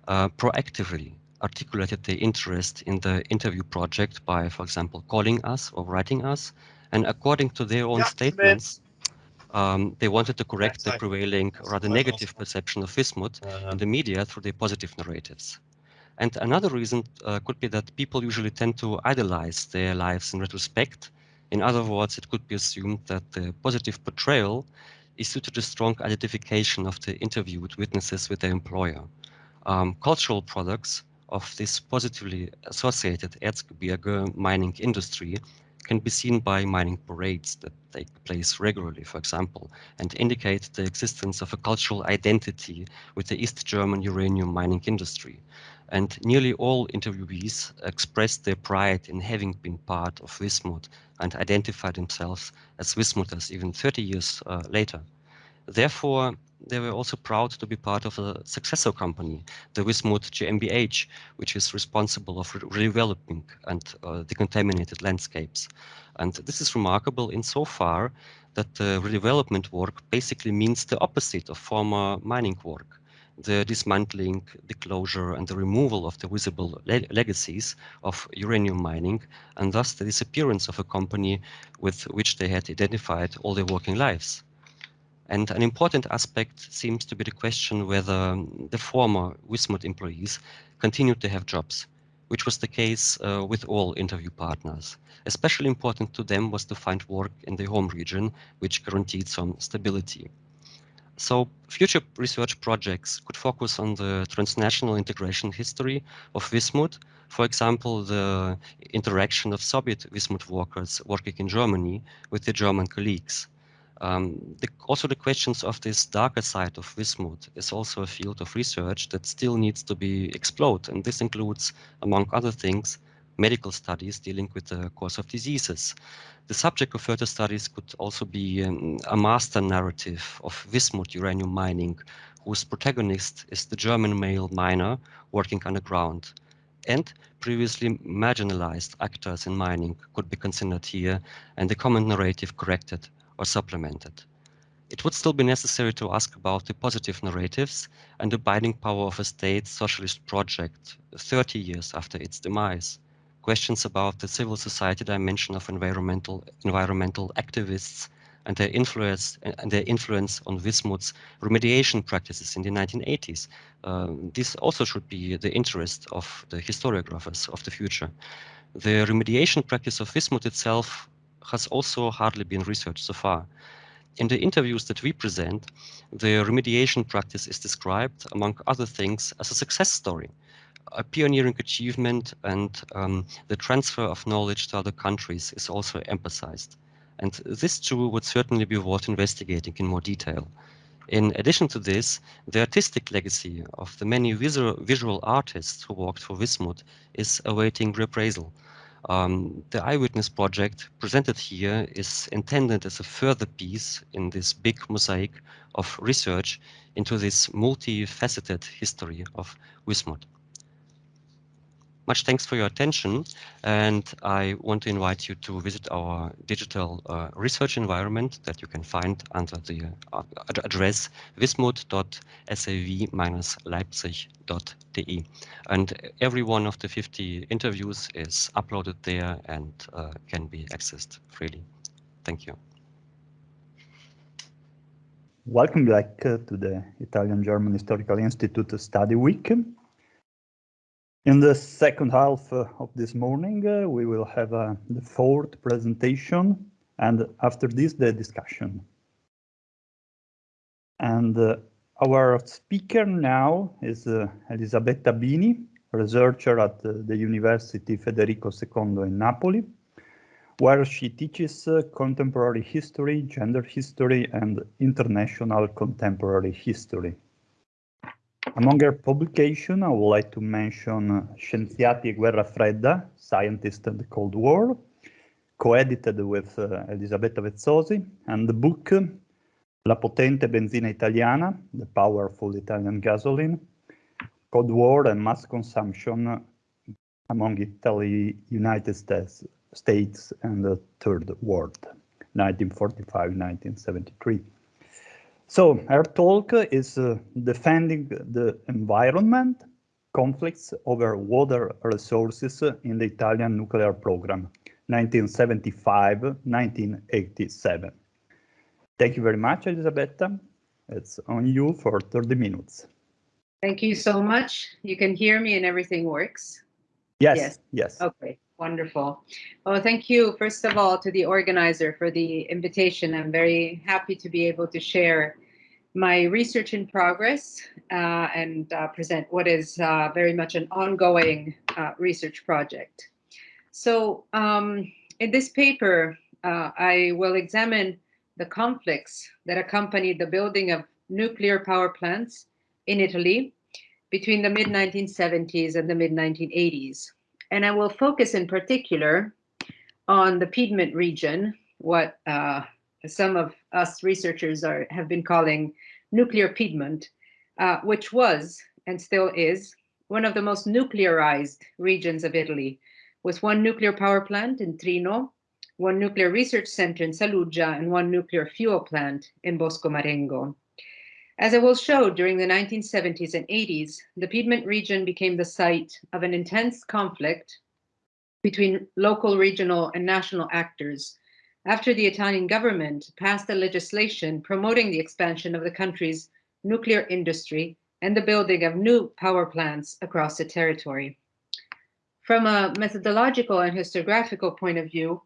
uh, proactively articulated their interest in the interview project by, for example, calling us or writing us. And according to their own yeah, statements, um, they wanted to correct the prevailing, rather negative perception of Wismut uh, in the media through their positive narratives. And another reason uh, could be that people usually tend to idolize their lives in retrospect in other words, it could be assumed that the positive portrayal is due to the strong identification of the interviewed witnesses with their employer. Um, cultural products of this positively associated Erzgebirge mining industry can be seen by mining parades that take place regularly, for example, and indicate the existence of a cultural identity with the East German uranium mining industry and nearly all interviewees expressed their pride in having been part of Wismut and identified themselves as Wismuters even 30 years uh, later. Therefore, they were also proud to be part of a successor company, the Wismut GmbH, which is responsible of redeveloping and uh, decontaminated landscapes. And this is remarkable insofar that the redevelopment work basically means the opposite of former mining work the dismantling, the closure, and the removal of the visible le legacies of uranium mining, and thus the disappearance of a company with which they had identified all their working lives. And an important aspect seems to be the question whether the former Wismut employees continued to have jobs, which was the case uh, with all interview partners. Especially important to them was to find work in their home region, which guaranteed some stability. So future research projects could focus on the transnational integration history of Wismut. For example, the interaction of Soviet Wismut workers working in Germany with their German colleagues. Um, the, also the questions of this darker side of Wismut is also a field of research that still needs to be explored. And this includes, among other things, medical studies dealing with the course of diseases. The subject of further studies could also be um, a master narrative of Wismut uranium mining, whose protagonist is the German male miner working underground. And previously marginalized actors in mining could be considered here and the common narrative corrected or supplemented. It would still be necessary to ask about the positive narratives and the binding power of a state socialist project 30 years after its demise questions about the civil society dimension of environmental environmental activists and their influence and their influence on Wismut's remediation practices in the 1980s. Um, this also should be the interest of the historiographers of the future. The remediation practice of Wismut itself has also hardly been researched so far. in the interviews that we present, the remediation practice is described, among other things, as a success story, a pioneering achievement, and um, the transfer of knowledge to other countries is also emphasized. And this too would certainly be worth investigating in more detail. In addition to this, the artistic legacy of the many visual, visual artists who worked for Wismut is awaiting reappraisal. Um, the Eyewitness project presented here is intended as a further piece in this big mosaic of research into this multifaceted history of Wismut. Much thanks for your attention, and I want to invite you to visit our digital uh, research environment that you can find under the uh, address wismut.saw-leipzig.de. And every one of the 50 interviews is uploaded there and uh, can be accessed freely. Thank you. Welcome back uh, to the Italian-German Historical Institute Study Week. In the second half uh, of this morning, uh, we will have uh, the fourth presentation and after this, the discussion. And our speaker now is Elisabetta Bini, researcher at the University Federico II in Napoli, where she teaches contemporary history, gender history, and international contemporary history. Among her publications, I would like to mention Scienziati e Guerra Fredda, Scientists and the Cold War, co-edited with uh, Elisabetta Vezzosi, and the book La potente benzina italiana, The Powerful Italian Gasoline, Cold War and Mass Consumption among Italy, United States, States and the Third World, 1945-1973. So our talk is uh, defending the environment, conflicts over water resources in the Italian nuclear program, 1975-1987. Thank you very much, Elisabetta. It's on you for 30 minutes. Thank you so much. You can hear me and everything works? Yes, yes. yes. Okay, wonderful. Well, thank you, first of all, to the organizer for the invitation. I'm very happy to be able to share my research in progress uh, and uh, present what is uh, very much an ongoing uh, research project. So um, in this paper, uh, I will examine the conflicts that accompanied the building of nuclear power plants in Italy between the mid-1970s and the mid-1980s. And I will focus in particular on the Piedmont region, what uh, some of us researchers are have been calling nuclear Piedmont, uh, which was and still is one of the most nuclearized regions of Italy, with one nuclear power plant in Trino, one nuclear research center in Saluggia, and one nuclear fuel plant in Bosco Marengo. As I will show, during the 1970s and 80s, the Piedmont region became the site of an intense conflict between local, regional, and national actors after the Italian government passed a legislation promoting the expansion of the country's nuclear industry and the building of new power plants across the territory. From a methodological and historiographical point of view,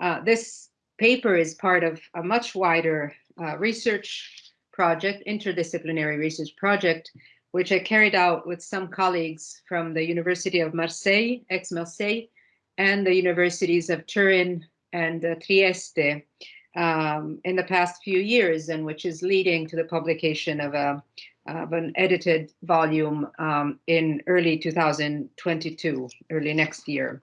uh, this paper is part of a much wider uh, research project, interdisciplinary research project, which I carried out with some colleagues from the University of Marseille, Aix-Marseille, and the universities of Turin, and uh, Trieste um, in the past few years, and which is leading to the publication of a of an edited volume um, in early 2022, early next year.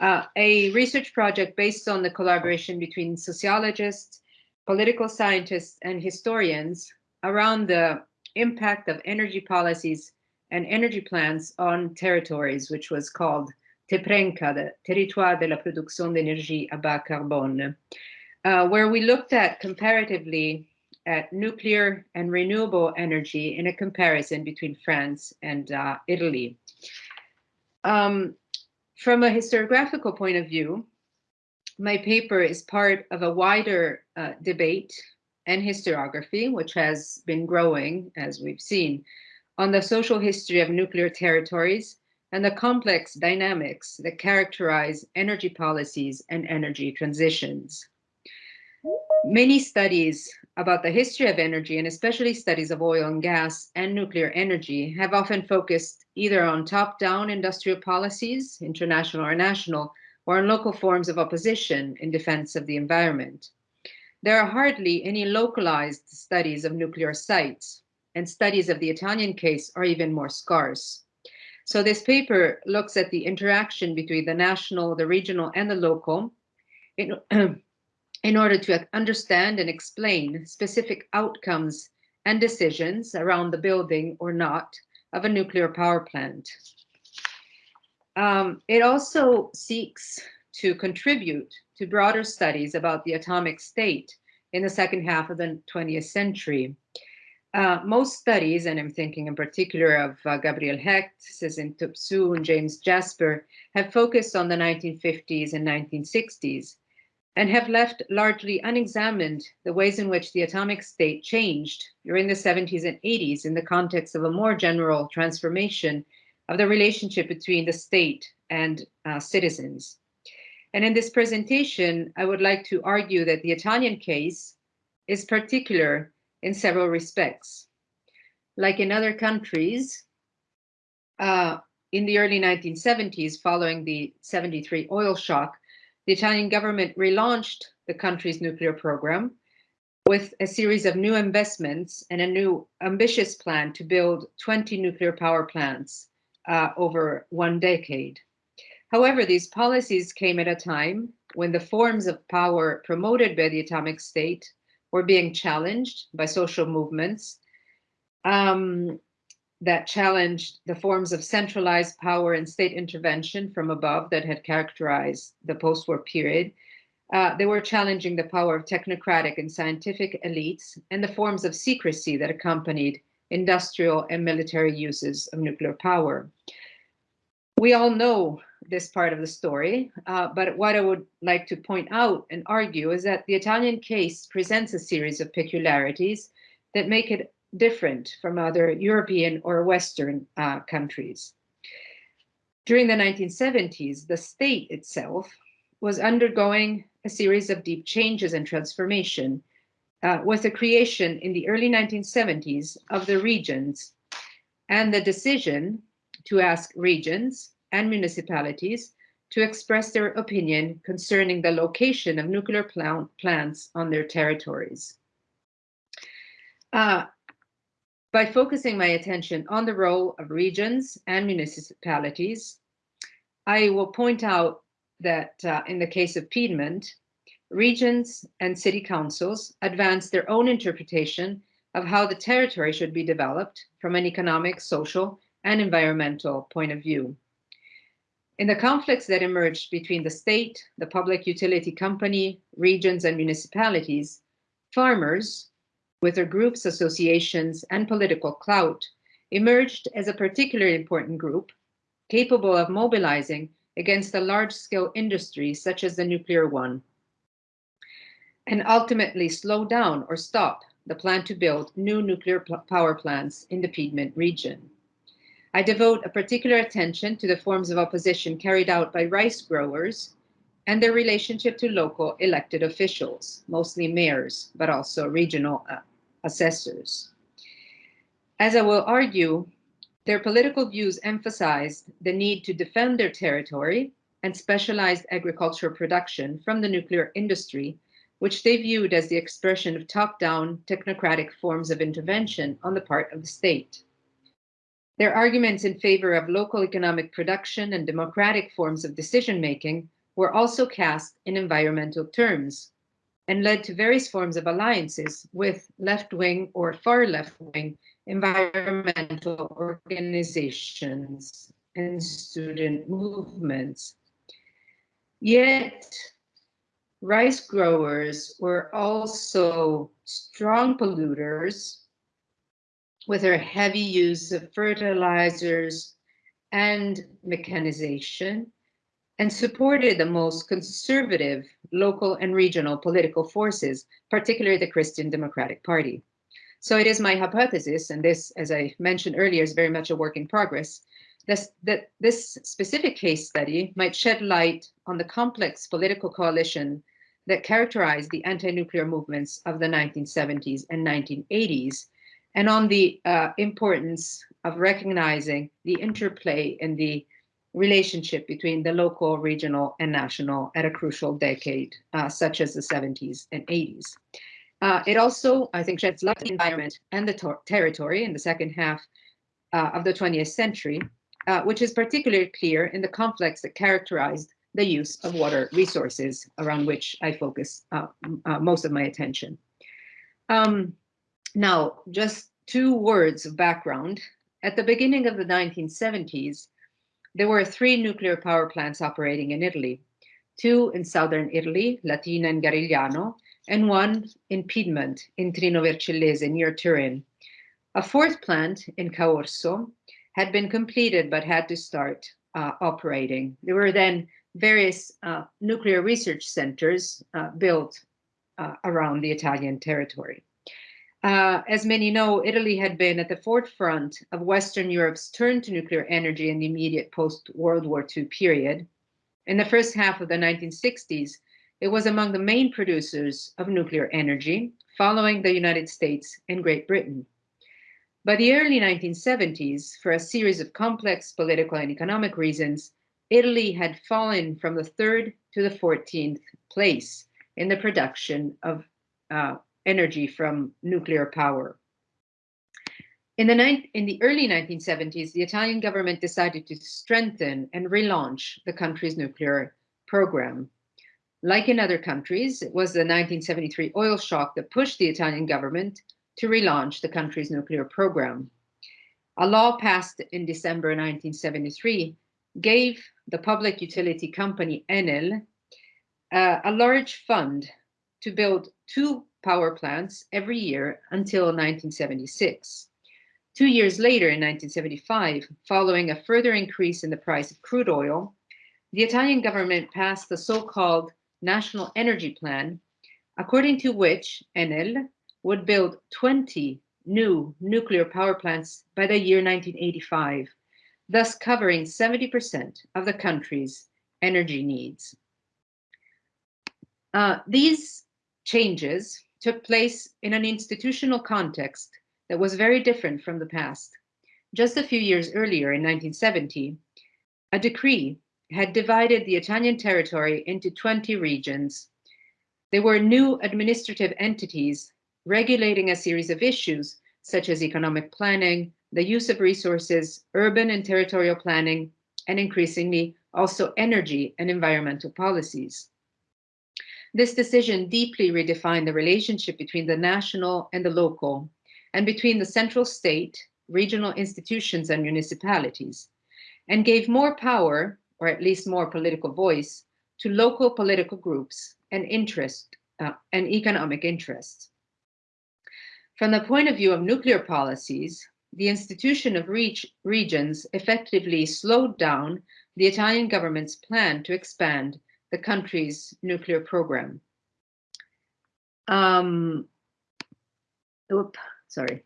Uh, a research project based on the collaboration between sociologists, political scientists, and historians around the impact of energy policies and energy plans on territories, which was called TEPRENCA, the Territoire de la Production d'énergie à bas carbone, uh, where we looked at comparatively at nuclear and renewable energy in a comparison between France and uh, Italy. Um, from a historiographical point of view, my paper is part of a wider uh, debate and historiography, which has been growing, as we've seen, on the social history of nuclear territories and the complex dynamics that characterize energy policies and energy transitions. Many studies about the history of energy and especially studies of oil and gas and nuclear energy have often focused either on top-down industrial policies, international or national, or on local forms of opposition in defense of the environment. There are hardly any localized studies of nuclear sites, and studies of the Italian case are even more scarce. So this paper looks at the interaction between the national, the regional, and the local in, in order to understand and explain specific outcomes and decisions around the building or not of a nuclear power plant. Um, it also seeks to contribute to broader studies about the atomic state in the second half of the 20th century. Uh, most studies, and I'm thinking in particular of uh, Gabrielle Hecht, Sezin Topçu, and James Jasper, have focused on the 1950s and 1960s and have left largely unexamined the ways in which the atomic state changed during the 70s and 80s in the context of a more general transformation of the relationship between the state and uh, citizens. And in this presentation, I would like to argue that the Italian case is particular in several respects. Like in other countries, uh, in the early 1970s, following the 73 oil shock, the Italian government relaunched the country's nuclear program with a series of new investments and a new ambitious plan to build 20 nuclear power plants uh, over one decade. However, these policies came at a time when the forms of power promoted by the atomic state were being challenged by social movements um, that challenged the forms of centralized power and state intervention from above that had characterized the post-war period. Uh, they were challenging the power of technocratic and scientific elites and the forms of secrecy that accompanied industrial and military uses of nuclear power. We all know this part of the story, uh, but what I would like to point out and argue is that the Italian case presents a series of peculiarities that make it different from other European or Western uh, countries. During the 1970s, the state itself was undergoing a series of deep changes and transformation uh, with the creation in the early 1970s of the regions and the decision to ask regions and municipalities to express their opinion concerning the location of nuclear plant plants on their territories. Uh, by focusing my attention on the role of regions and municipalities, I will point out that uh, in the case of Piedmont, regions and city councils advance their own interpretation of how the territory should be developed from an economic, social, and environmental point of view. In the conflicts that emerged between the state, the public utility company, regions, and municipalities, farmers, with their groups, associations, and political clout, emerged as a particularly important group capable of mobilizing against a large-scale industry such as the nuclear one, and ultimately slow down or stop the plan to build new nuclear power plants in the Piedmont region. I devote a particular attention to the forms of opposition carried out by rice growers and their relationship to local elected officials, mostly mayors, but also regional uh, assessors. As I will argue, their political views emphasized the need to defend their territory and specialized agricultural production from the nuclear industry, which they viewed as the expression of top-down technocratic forms of intervention on the part of the state. Their arguments in favor of local economic production and democratic forms of decision-making were also cast in environmental terms, and led to various forms of alliances with left-wing or far left-wing environmental organizations and student movements. Yet, rice growers were also strong polluters with her heavy use of fertilizers and mechanization and supported the most conservative local and regional political forces, particularly the Christian Democratic Party. So it is my hypothesis, and this, as I mentioned earlier, is very much a work in progress, this, that this specific case study might shed light on the complex political coalition that characterized the anti-nuclear movements of the 1970s and 1980s, and on the uh, importance of recognizing the interplay and the relationship between the local, regional, and national at a crucial decade, uh, such as the 70s and 80s. Uh, it also, I think, sheds light on the environment and the territory in the second half uh, of the 20th century, uh, which is particularly clear in the conflicts that characterized the use of water resources, around which I focus uh, most of my attention. Um, now, just two words of background. At the beginning of the 1970s, there were three nuclear power plants operating in Italy, two in southern Italy, Latina and Garigliano, and one in Piedmont, in Trino Vercellese, near Turin. A fourth plant in Caorso had been completed but had to start uh, operating. There were then various uh, nuclear research centers uh, built uh, around the Italian territory. Uh, as many know, Italy had been at the forefront of Western Europe's turn to nuclear energy in the immediate post-World War II period. In the first half of the 1960s, it was among the main producers of nuclear energy, following the United States and Great Britain. By the early 1970s, for a series of complex political and economic reasons, Italy had fallen from the third to the 14th place in the production of uh, energy from nuclear power. In the, in the, early 1970s, the Italian government decided to strengthen and relaunch the country's nuclear program. Like in other countries, it was the 1973 oil shock that pushed the Italian government to relaunch the country's nuclear program. A law passed in December 1973 gave the public utility company Enel uh, a large fund to build two power plants every year until 1976. Two years later, in 1975, following a further increase in the price of crude oil, the Italian government passed the so-called National Energy Plan, according to which Enel would build 20 new nuclear power plants by the year 1985 thus covering 70% of the country's energy needs. Uh, these changes took place in an institutional context that was very different from the past. Just a few years earlier, in 1970, a decree had divided the Italian territory into 20 regions. They were new administrative entities regulating a series of issues such as economic planning, the use of resources, urban and territorial planning, and increasingly also energy and environmental policies. This decision deeply redefined the relationship between the national and the local, and between the central state, regional institutions, and municipalities, and gave more power, or at least more political voice, to local political groups and interest uh, and economic interests. From the point of view of nuclear policies, the institution of regions effectively slowed down the Italian government's plan to expand the country's nuclear program. Um, oop, sorry.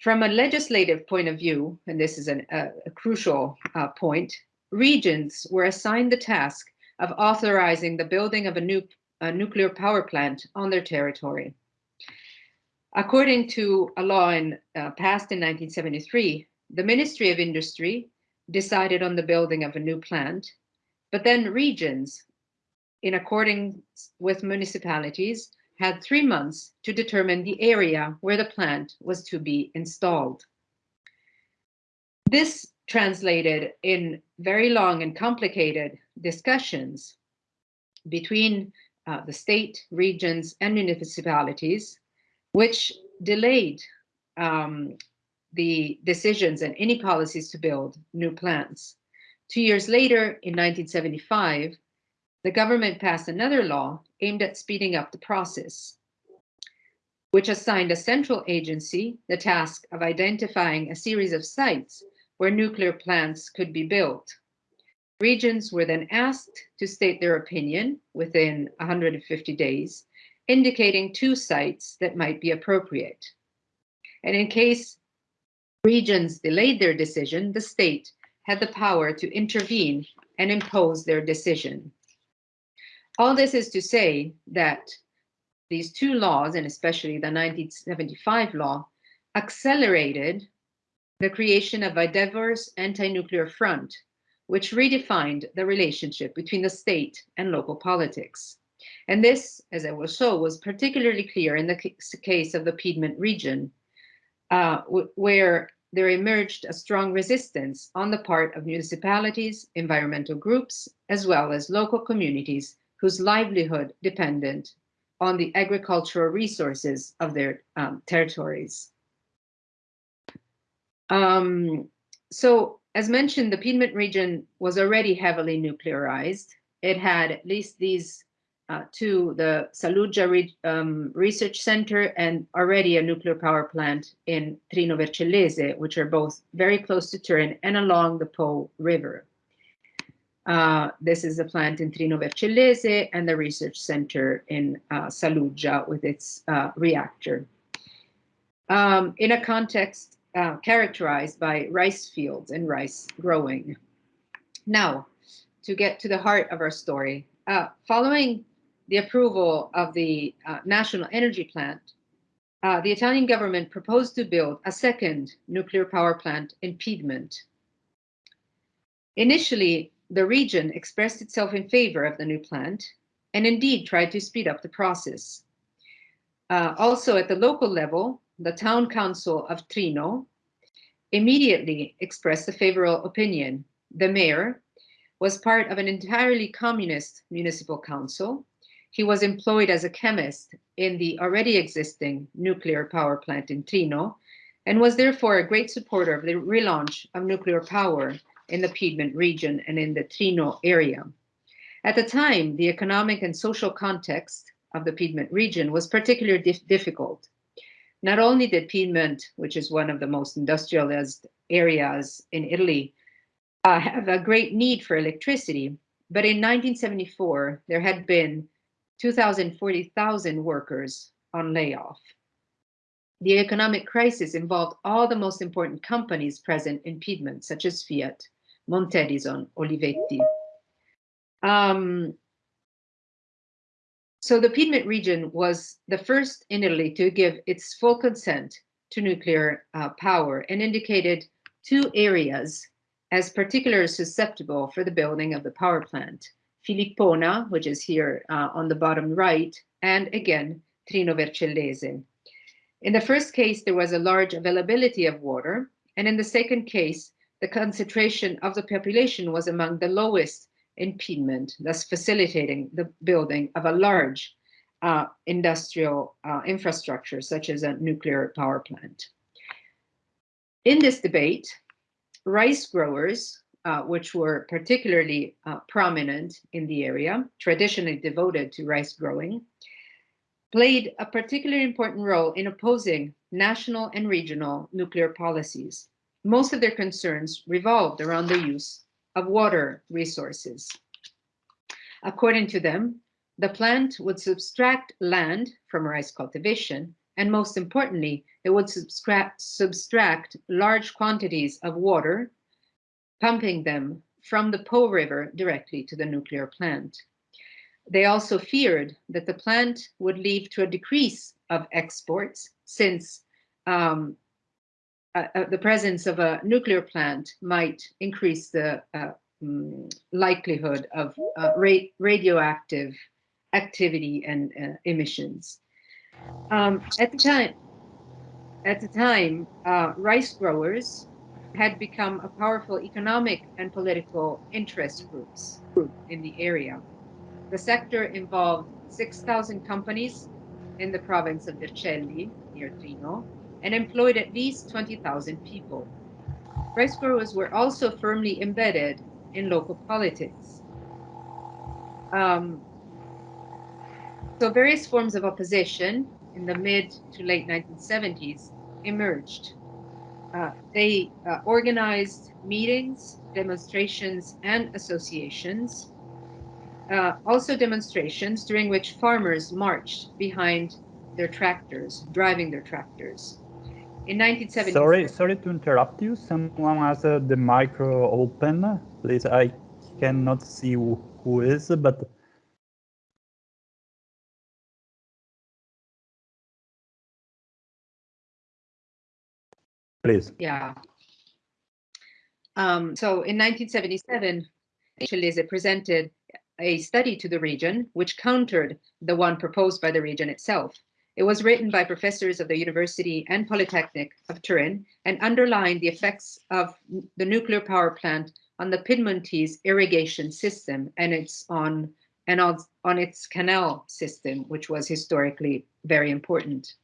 From a legislative point of view, and this is an, a, a, crucial uh, point, regions were assigned the task of authorizing the building of a, nu a nuclear power plant on their territory. According to a law in, uh, passed in 1973, the Ministry of Industry decided on the building of a new plant, but then regions, in accordance with municipalities, had three months to determine the area where the plant was to be installed. This translated in very long and complicated discussions between uh, the state, regions, and municipalities which delayed um, the decisions and any policies to build new plants. Two years later, in 1975, the government passed another law aimed at speeding up the process, which assigned a central agency the task of identifying a series of sites where nuclear plants could be built. Regions were then asked to state their opinion within 150 days indicating two sites that might be appropriate. And in case regions delayed their decision, the state had the power to intervene and impose their decision. All this is to say that these two laws, and especially the 1975 law, accelerated the creation of a diverse anti-nuclear front, which redefined the relationship between the state and local politics. And this, as I will show, was particularly clear in the case of the Piedmont region, uh, where there emerged a strong resistance on the part of municipalities, environmental groups, as well as local communities whose livelihood depended on the agricultural resources of their um, territories. Um, so as mentioned, the Piedmont region was already heavily nuclearized. It had at least these uh, two, the Saluggia Re um, Research Center and already a nuclear power plant in Trino Vercellese, which are both very close to Turin and along the Po River. Uh, this is the plant in Trino Vercellese and the research center in uh, Saluggia with its uh, reactor. Um, in a context uh, characterized by rice fields and rice growing. Now, to get to the heart of our story, uh, following the approval of the uh, national energy plant, the Italian government proposed to build a second nuclear power plant in Piedmont. Initially, the region expressed itself in favor of the new plant and indeed tried to speed up the process. Uh, also at the local level, the town council of Trino immediately expressed a favorable opinion. The mayor was part of an entirely communist municipal council. He was employed as a chemist in the already existing nuclear power plant in Trino and was therefore a great supporter of the relaunch of nuclear power in the Piedmont region and in the Trino area. At the time, the economic and social context of the Piedmont region was particularly dif difficult. Not only did Piedmont, which is one of the most industrialized areas in Italy, uh, have a great need for electricity, but in 1974, there had been 240,000 workers on layoff. The economic crisis involved all the most important companies present in Piedmont, such as Fiat, Montedison, Olivetti. Um, so the Piedmont region was the first in Italy to give its full consent to nuclear uh, power and indicated two areas as particularly susceptible for the building of the power plant. Filippona, which is here uh, on the bottom right, and again, Trino Vercellese. In the first case, there was a large availability of water, and in the second case, the concentration of the population was among the lowest in Piedmont, thus facilitating the building of a large uh, industrial uh, infrastructure, such as a nuclear power plant. In this debate, rice growers, uh, which were particularly uh, prominent in the area, traditionally devoted to rice growing, played a particularly important role in opposing national and regional nuclear policies most of their concerns revolved around the use of water resources. According to them, the plant would subtract land from rice cultivation, and most importantly, it would subtract, subtract large quantities of water, pumping them from the Po River directly to the nuclear plant. They also feared that the plant would lead to a decrease of exports since um, uh, the presence of a nuclear plant might increase the uh, um, likelihood of uh, ra radioactive activity and uh, emissions. Um, at the time, at the time, uh, rice growers had become a powerful economic and political interest groups group in the area. The sector involved 6,000 companies in the province of Vercelli, near Trino, and employed at least 20,000 people. Rice growers were also firmly embedded in local politics. Um, so various forms of opposition in the mid to late 1970s emerged. Uh, they uh, organized meetings, demonstrations, and associations. Uh, also demonstrations during which farmers marched behind their tractors, driving their tractors. In 1970. Sorry, sorry to interrupt you. Someone has uh, the micro open. Please, I cannot see who, who is, but Please. Yeah. Um, so in 1977, Chilese presented a study to the region which countered the one proposed by the region itself. It was written by professors of the University and Polytechnic of Turin and underlined the effects of the nuclear power plant on the Piedmontese irrigation system and its on and on, on its canal system, which was historically very important.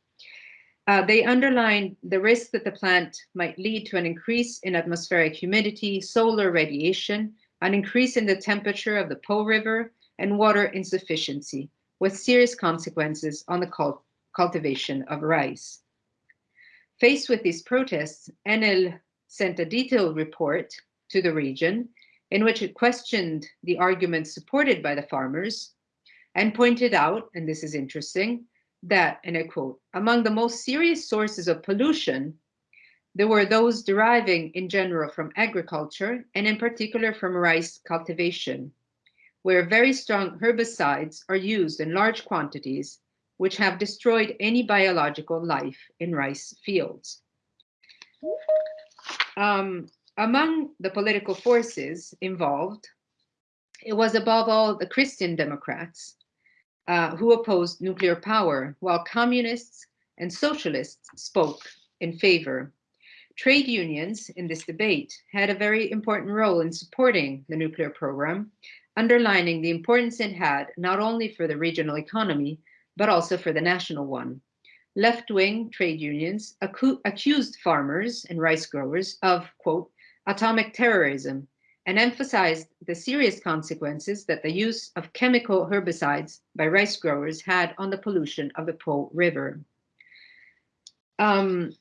Uh, they underline the risk that the plant might lead to an increase in atmospheric humidity, solar radiation, an increase in the temperature of the Po River, and water insufficiency, with serious consequences on the cult cultivation of rice. Faced with these protests, Enel sent a detailed report to the region in which it questioned the arguments supported by the farmers and pointed out, and this is interesting, that, and I quote, among the most serious sources of pollution, there were those deriving in general from agriculture and in particular from rice cultivation, where very strong herbicides are used in large quantities, which have destroyed any biological life in rice fields. Um, among the political forces involved, it was above all the Christian Democrats uh, who opposed nuclear power, while communists and socialists spoke in favor. Trade unions in this debate had a very important role in supporting the nuclear program, underlining the importance it had not only for the regional economy, but also for the national one. Left-wing trade unions accused farmers and rice growers of, quote, atomic terrorism and emphasized the serious consequences that the use of chemical herbicides by rice growers had on the pollution of the Po River. Um,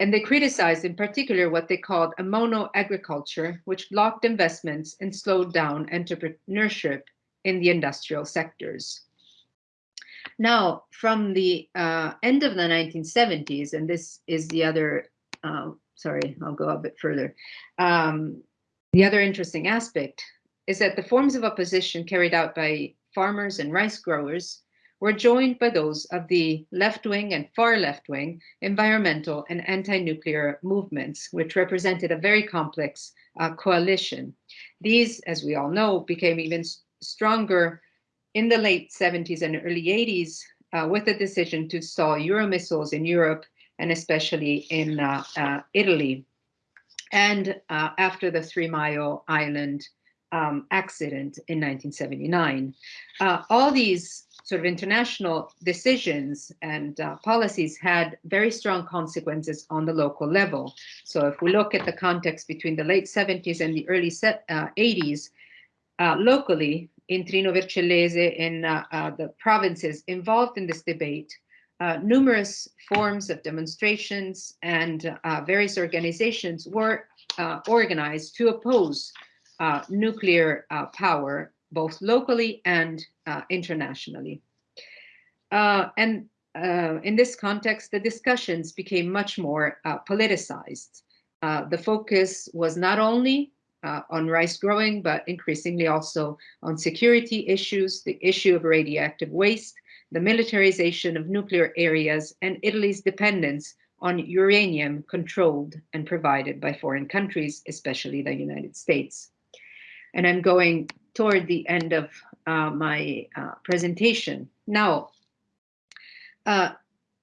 and they criticized in particular what they called a mono agriculture, which blocked investments and slowed down entrepreneurship in the industrial sectors. Now, from the uh, end of the 1970s, and this is the other, uh, sorry, I'll go a bit further. Um, the other interesting aspect is that the forms of opposition carried out by farmers and rice growers were joined by those of the left-wing and far left-wing environmental and anti-nuclear movements, which represented a very complex uh, coalition. These, as we all know, became even stronger in the late 70s and early 80s uh, with the decision to install Euromissiles in Europe and especially in uh, uh Italy. And uh, after the Three Mile Island um, accident in 1979. Uh, all these sort of international decisions and uh, policies had very strong consequences on the local level. So if we look at the context between the late 70s and the early uh, 80s, uh, locally in Trino Vercellese, in uh, uh, the provinces involved in this debate, numerous forms of demonstrations and various organizations were organized to oppose uh, nuclear uh, power, both locally and uh, internationally. Uh, and uh, in this context, the discussions became much more politicized. the focus was not only on rice growing, but increasingly also on security issues, the issue of radioactive waste, the militarization of nuclear areas, and Italy's dependence on uranium controlled and provided by foreign countries, especially the United States and I'm going toward the end of uh, my uh, presentation. Now, uh,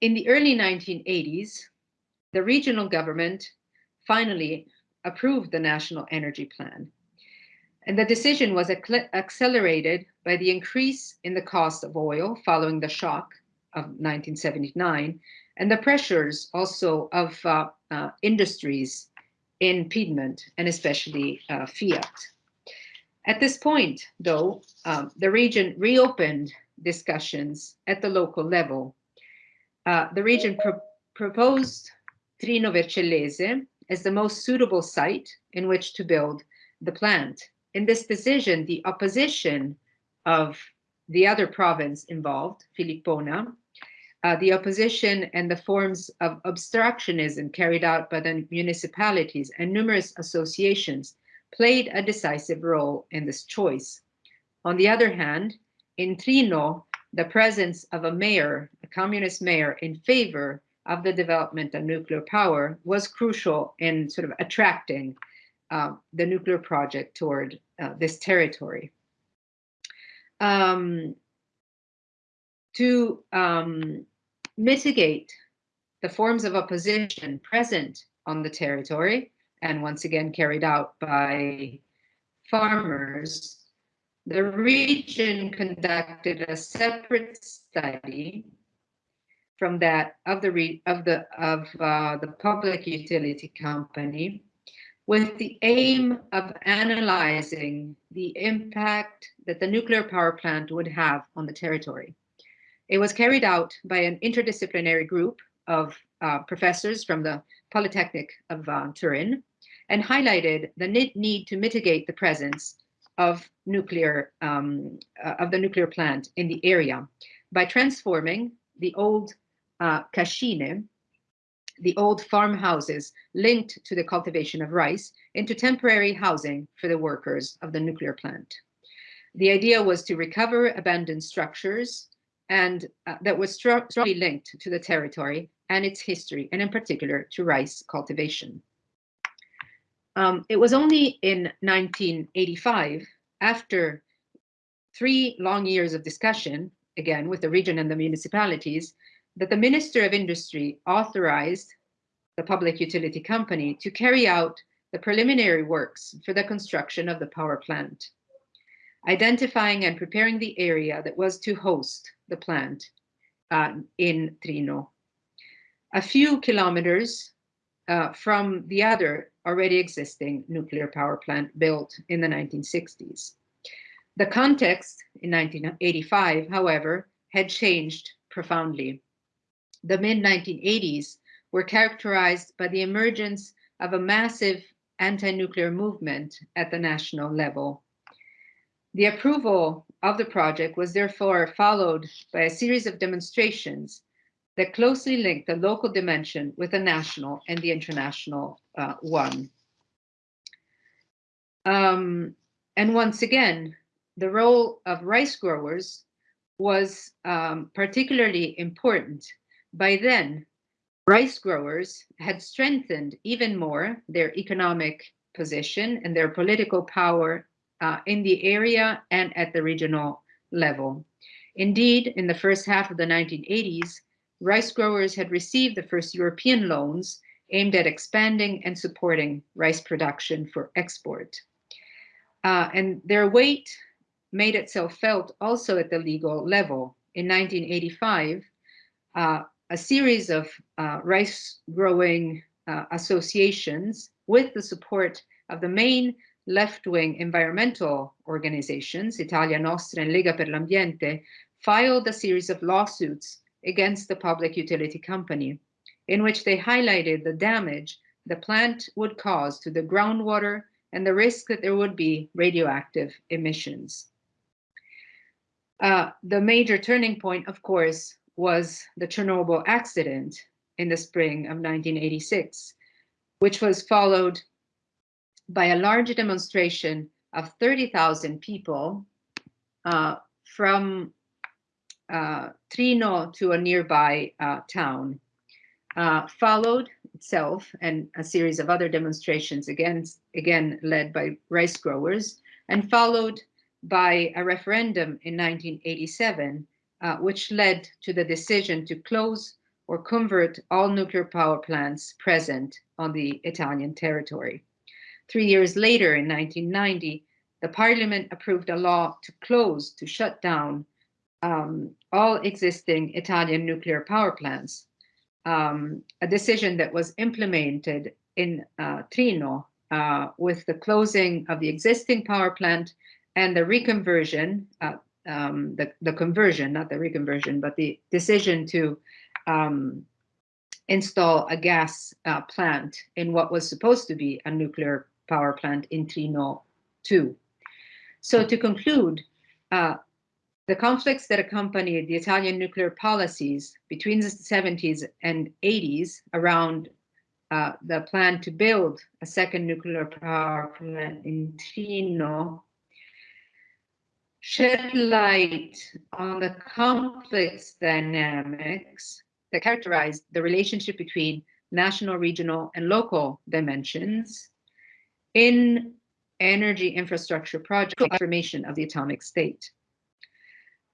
in the early 1980s, the regional government finally approved the National Energy Plan. And the decision was accelerated by the increase in the cost of oil following the shock of 1979 and the pressures also of uh, uh, industries in Piedmont and especially uh, Fiat. At this point, though, um, the region reopened discussions at the local level. Uh, the region pro proposed Trino Vercellese as the most suitable site in which to build the plant. In this decision, the opposition of the other province involved, Filippona, uh, the opposition and the forms of obstructionism carried out by the municipalities and numerous associations played a decisive role in this choice. On the other hand, in Trino, the presence of a mayor, a communist mayor in favor of the development of nuclear power was crucial in sort of attracting uh, the nuclear project toward uh, this territory. Um, to um, mitigate the forms of opposition present on the territory, and once again carried out by farmers, the region conducted a separate study from that of the of the of uh, the public utility company with the aim of analyzing the impact that the nuclear power plant would have on the territory. It was carried out by an interdisciplinary group of uh, professors from the Polytechnic of uh, Turin and highlighted the need to mitigate the presence of nuclear um, uh, of the nuclear plant in the area by transforming the old uh, cascine, the old farmhouses linked to the cultivation of rice, into temporary housing for the workers of the nuclear plant. The idea was to recover abandoned structures and uh, that was strongly linked to the territory and its history, and in particular to rice cultivation. Um, it was only in 1985, after three long years of discussion, again with the region and the municipalities, that the Minister of Industry authorized the public utility company to carry out the preliminary works for the construction of the power plant, identifying and preparing the area that was to host the plant uh, in Trino. A few kilometers uh, from the other already existing nuclear power plant built in the 1960s. The context in 1985, however, had changed profoundly. The mid-1980s were characterized by the emergence of a massive anti-nuclear movement at the national level. The approval of the project was therefore followed by a series of demonstrations that closely linked the local dimension with the national and the international uh, one. Um, and once again, the role of rice growers was um, particularly important. By then, rice growers had strengthened even more their economic position and their political power uh, in the area and at the regional level. Indeed, in the first half of the 1980s, rice growers had received the first European loans aimed at expanding and supporting rice production for export. Uh, and their weight made itself felt also at the legal level. In 1985, uh, a series of uh, rice growing uh, associations with the support of the main left-wing environmental organizations, Italia Nostra and Lega per l'Ambiente, filed a series of lawsuits against the public utility company, in which they highlighted the damage the plant would cause to the groundwater and the risk that there would be radioactive emissions. Uh, the major turning point, of course, was the Chernobyl accident in the spring of 1986, which was followed by a large demonstration of 30,000 people uh, from uh, Trino to a nearby uh, town. Uh, followed itself and a series of other demonstrations, again, again led by rice growers, and followed by a referendum in 1987, uh, which led to the decision to close or convert all nuclear power plants present on the Italian territory. Three years later, in 1990, the parliament approved a law to close, to shut down um, all existing Italian nuclear power plants, um, a decision that was implemented in uh, Trino uh, with the closing of the existing power plant and the reconversion, uh, um, the, the conversion, not the reconversion, but the decision to um, install a gas uh, plant in what was supposed to be a nuclear power plant in Trino 2. So to conclude, uh, the conflicts that accompanied the Italian nuclear policies between the 70s and 80s around uh, the plan to build a second nuclear power plant in Trino shed light on the complex dynamics that characterize the relationship between national, regional, and local dimensions in energy infrastructure project formation of the atomic state.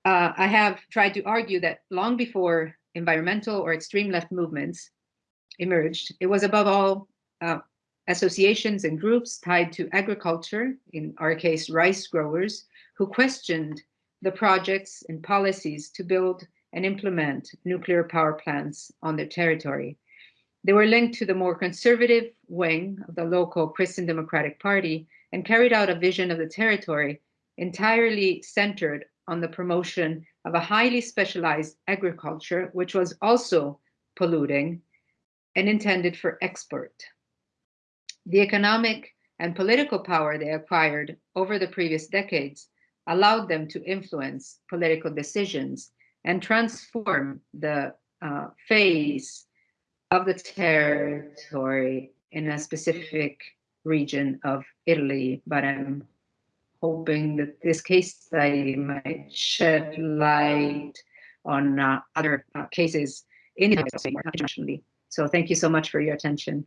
Uh, I have tried to argue that long before environmental or extreme left movements emerged, it was above all uh, associations and groups tied to agriculture, in our case, rice growers, who questioned the projects and policies to build and implement nuclear power plants on their territory. They were linked to the more conservative wing of the local Christian Democratic Party and carried out a vision of the territory entirely centered on the promotion of a highly specialized agriculture, which was also polluting and intended for export. The economic and political power they acquired over the previous decades allowed them to influence political decisions and transform the uh, phase of the territory in a specific region of Italy, but I'm hoping that this case study might shed light on uh, other uh, cases in internationally. So thank you so much for your attention.